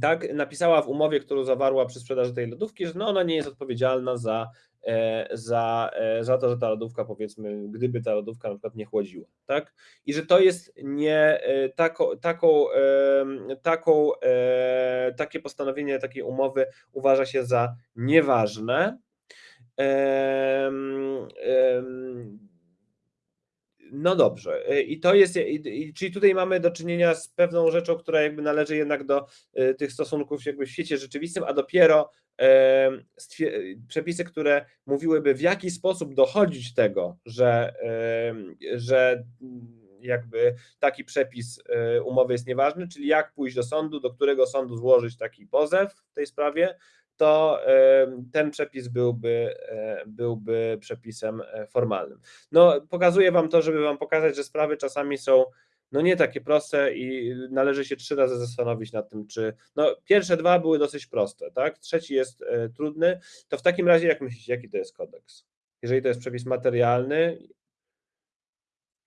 tak, napisała w umowie, którą zawarła przy sprzedaży tej lodówki, że no ona nie jest odpowiedzialna za, za, e, za to, że ta lodówka, powiedzmy, gdyby ta lodówka na przykład nie chłodziła, tak? I że to jest nie e, taką, taką, taką, e, takie postanowienie takiej umowy uważa się za nieważne. No dobrze, i to jest, czyli tutaj mamy do czynienia z pewną rzeczą, która jakby należy jednak do tych stosunków jakby w świecie rzeczywistym, a dopiero przepisy, które mówiłyby w jaki sposób dochodzić tego, że, że mm, jakby taki przepis y, umowy jest nieważny, czyli jak pójść do sądu, do którego sądu złożyć taki pozew w tej sprawie, to ten przepis byłby, e, byłby przepisem e, formalnym. No, pokazuję Wam to, żeby Wam pokazać, że sprawy czasami są no nie takie proste i należy się trzy razy zastanowić nad tym, czy. No, pierwsze dwa były dosyć proste, tak? Trzeci jest e, trudny. To w takim razie, jak myślicie, jaki to jest kodeks? Jeżeli to jest przepis materialny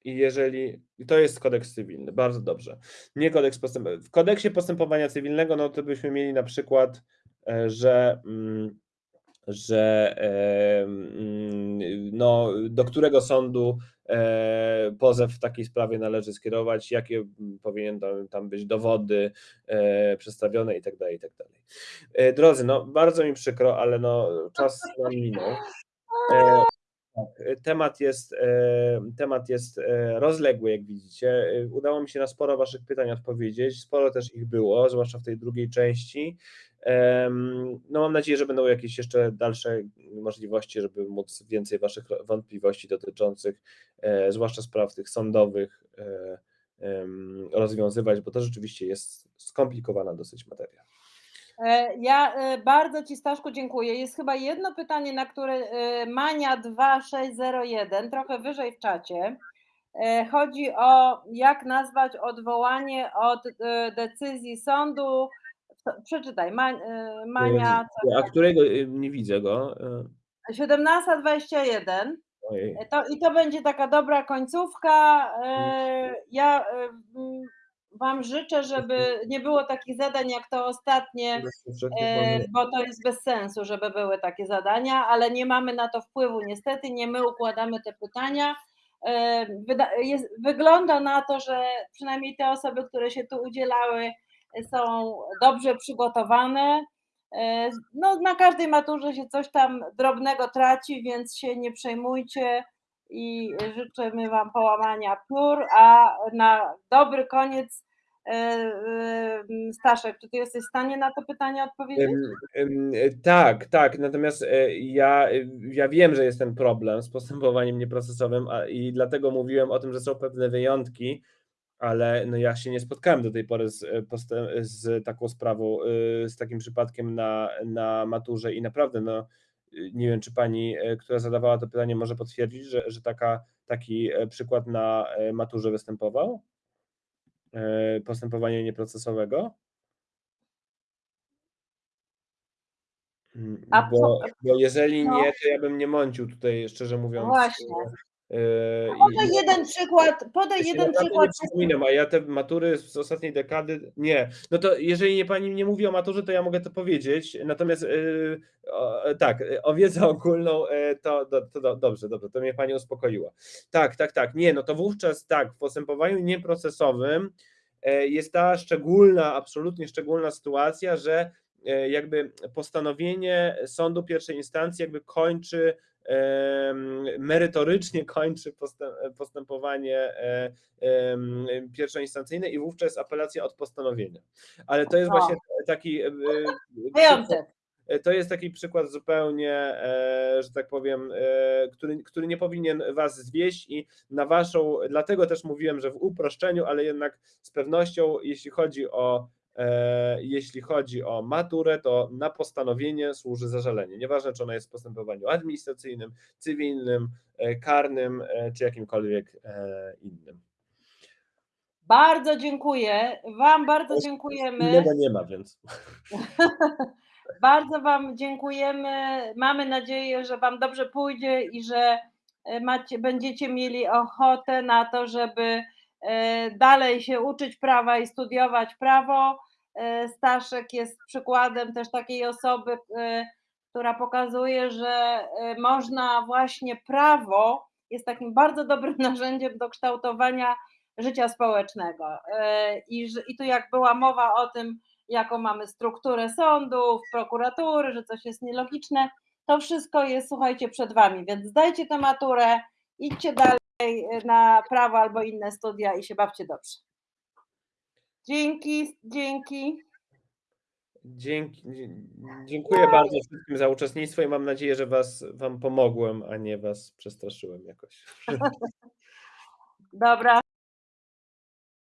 i jeżeli. I to jest kodeks cywilny, bardzo dobrze. Nie kodeks postępowania. W kodeksie postępowania cywilnego, no to byśmy mieli na przykład, e, że. Mm, że e, mm, no, do którego sądu pozew w takiej sprawie należy skierować, jakie powinien tam, być dowody e, przedstawione i tak dalej, i tak. E, Drodzy, no bardzo mi przykro, ale no czas nam minął. Tak, temat jest, e, temat jest e, rozległy, jak widzicie. E, Udało mi się na sporo Waszych pytań odpowiedzieć. Sporo też ich było, zwłaszcza w tej drugiej części. No, mam nadzieję, że będą jakieś jeszcze dalsze możliwości, żeby móc więcej Waszych wątpliwości dotyczących, zwłaszcza spraw tych sądowych, rozwiązywać, bo to rzeczywiście jest skomplikowana dosyć materia. E, Ja e, bardzo Ci, Staszku, dziękuję. Jest chyba jedno pytanie, na które e, Mania 2601, trochę wyżej w czacie. Chodzi o jak nazwać odwołanie od decyzji sądu. Przeczytaj, Ma- Mania A którego e, nie widzę go? e, 1721. Ojej. E, To, I to będzie taka dobra końcówka. Ja Wam życzę, żeby nie było takich zadań jak to ostatnie, e, bo to jest bez sensu, żeby były takie zadania, ale nie mamy na to wpływu niestety, nie my układamy te pytania. E, Jest, wygląda na to, że przynajmniej te osoby, które się tu udzielały, są dobrze przygotowane. E, No, na każdej maturze się coś tam drobnego traci, więc się nie przejmujcie i życzymy Wam połamania piór, a na dobry koniec e, e, Staszek, czy Ty jesteś w stanie na to pytanie odpowiedzieć? Tak, tak. Natomiast e, ja, ja wiem, że jest ten problem z postępowaniem nieprocesowym a, i dlatego mówiłem o tym, że są pewne wyjątki, ale no ja się nie spotkałem do tej pory z, z taką sprawą, z takim przypadkiem na, na maturze i naprawdę no, nie wiem, czy pani, e, która zadawała to pytanie, może potwierdzić, że, że taka, taki e, przykład na e, maturze występował? E, Postępowania nieprocesowego? Mm, Bo, bo jeżeli no. nie, to ja bym nie mącił tutaj, szczerze mówiąc. właśnie. E, Podaj jeden przykład, podaj jeden przykład. Nie przypominam, a ja te matury z ostatniej dekady. Nie. No to jeżeli nie pani nie mówi o maturze, to ja mogę to powiedzieć. Natomiast yy, o, tak, o wiedzę ogólną y, to, to, to do- dobrze, dobrze, to mnie pani uspokoiła. Tak, tak, tak. Nie, no to wówczas tak, w postępowaniu nieprocesowym e, jest ta szczególna, absolutnie szczególna sytuacja, że e, jakby postanowienie sądu pierwszej instancji jakby kończy merytorycznie kończy postęp- postępowanie e, pierwszoinstancyjne i wówczas apelacja od postanowienia. Ale to jest właśnie taki e, e, Wyjątek. E, To jest taki przykład zupełnie, że tak powiem, który, który nie powinien Was zwieść i na Waszą, dlatego też mówiłem, że w uproszczeniu, ale jednak z pewnością, jeśli chodzi o jeśli chodzi o maturę, to na postanowienie służy zażalenie. Nieważne, czy ona jest w postępowaniu administracyjnym, cywilnym, e, karnym, e, czy jakimkolwiek e, innym. Bardzo dziękuję. Wam bardzo dziękujemy. Innego nie ma, więc. Bardzo Wam dziękujemy. Mamy nadzieję, że Wam dobrze pójdzie i że e, macie, będziecie mieli ochotę na to, żeby e, dalej się uczyć prawa i studiować prawo. E, Staszek jest przykładem też takiej osoby, e, która pokazuje, że e, można właśnie prawo jest takim bardzo dobrym narzędziem do kształtowania życia społecznego. E, I, I tu jak była mowa o tym, jaką mamy strukturę sądów, prokuratury, że coś jest nielogiczne. To wszystko jest, słuchajcie, przed Wami, więc zdajcie tę maturę, idźcie dalej na prawo albo inne studia i się bawcie dobrze. Dzięki, dzięki. Dzięki, dziękuję bardzo wszystkim za uczestnictwo i mam nadzieję, że was, wam pomogłem, a nie was przestraszyłem jakoś. Dobra.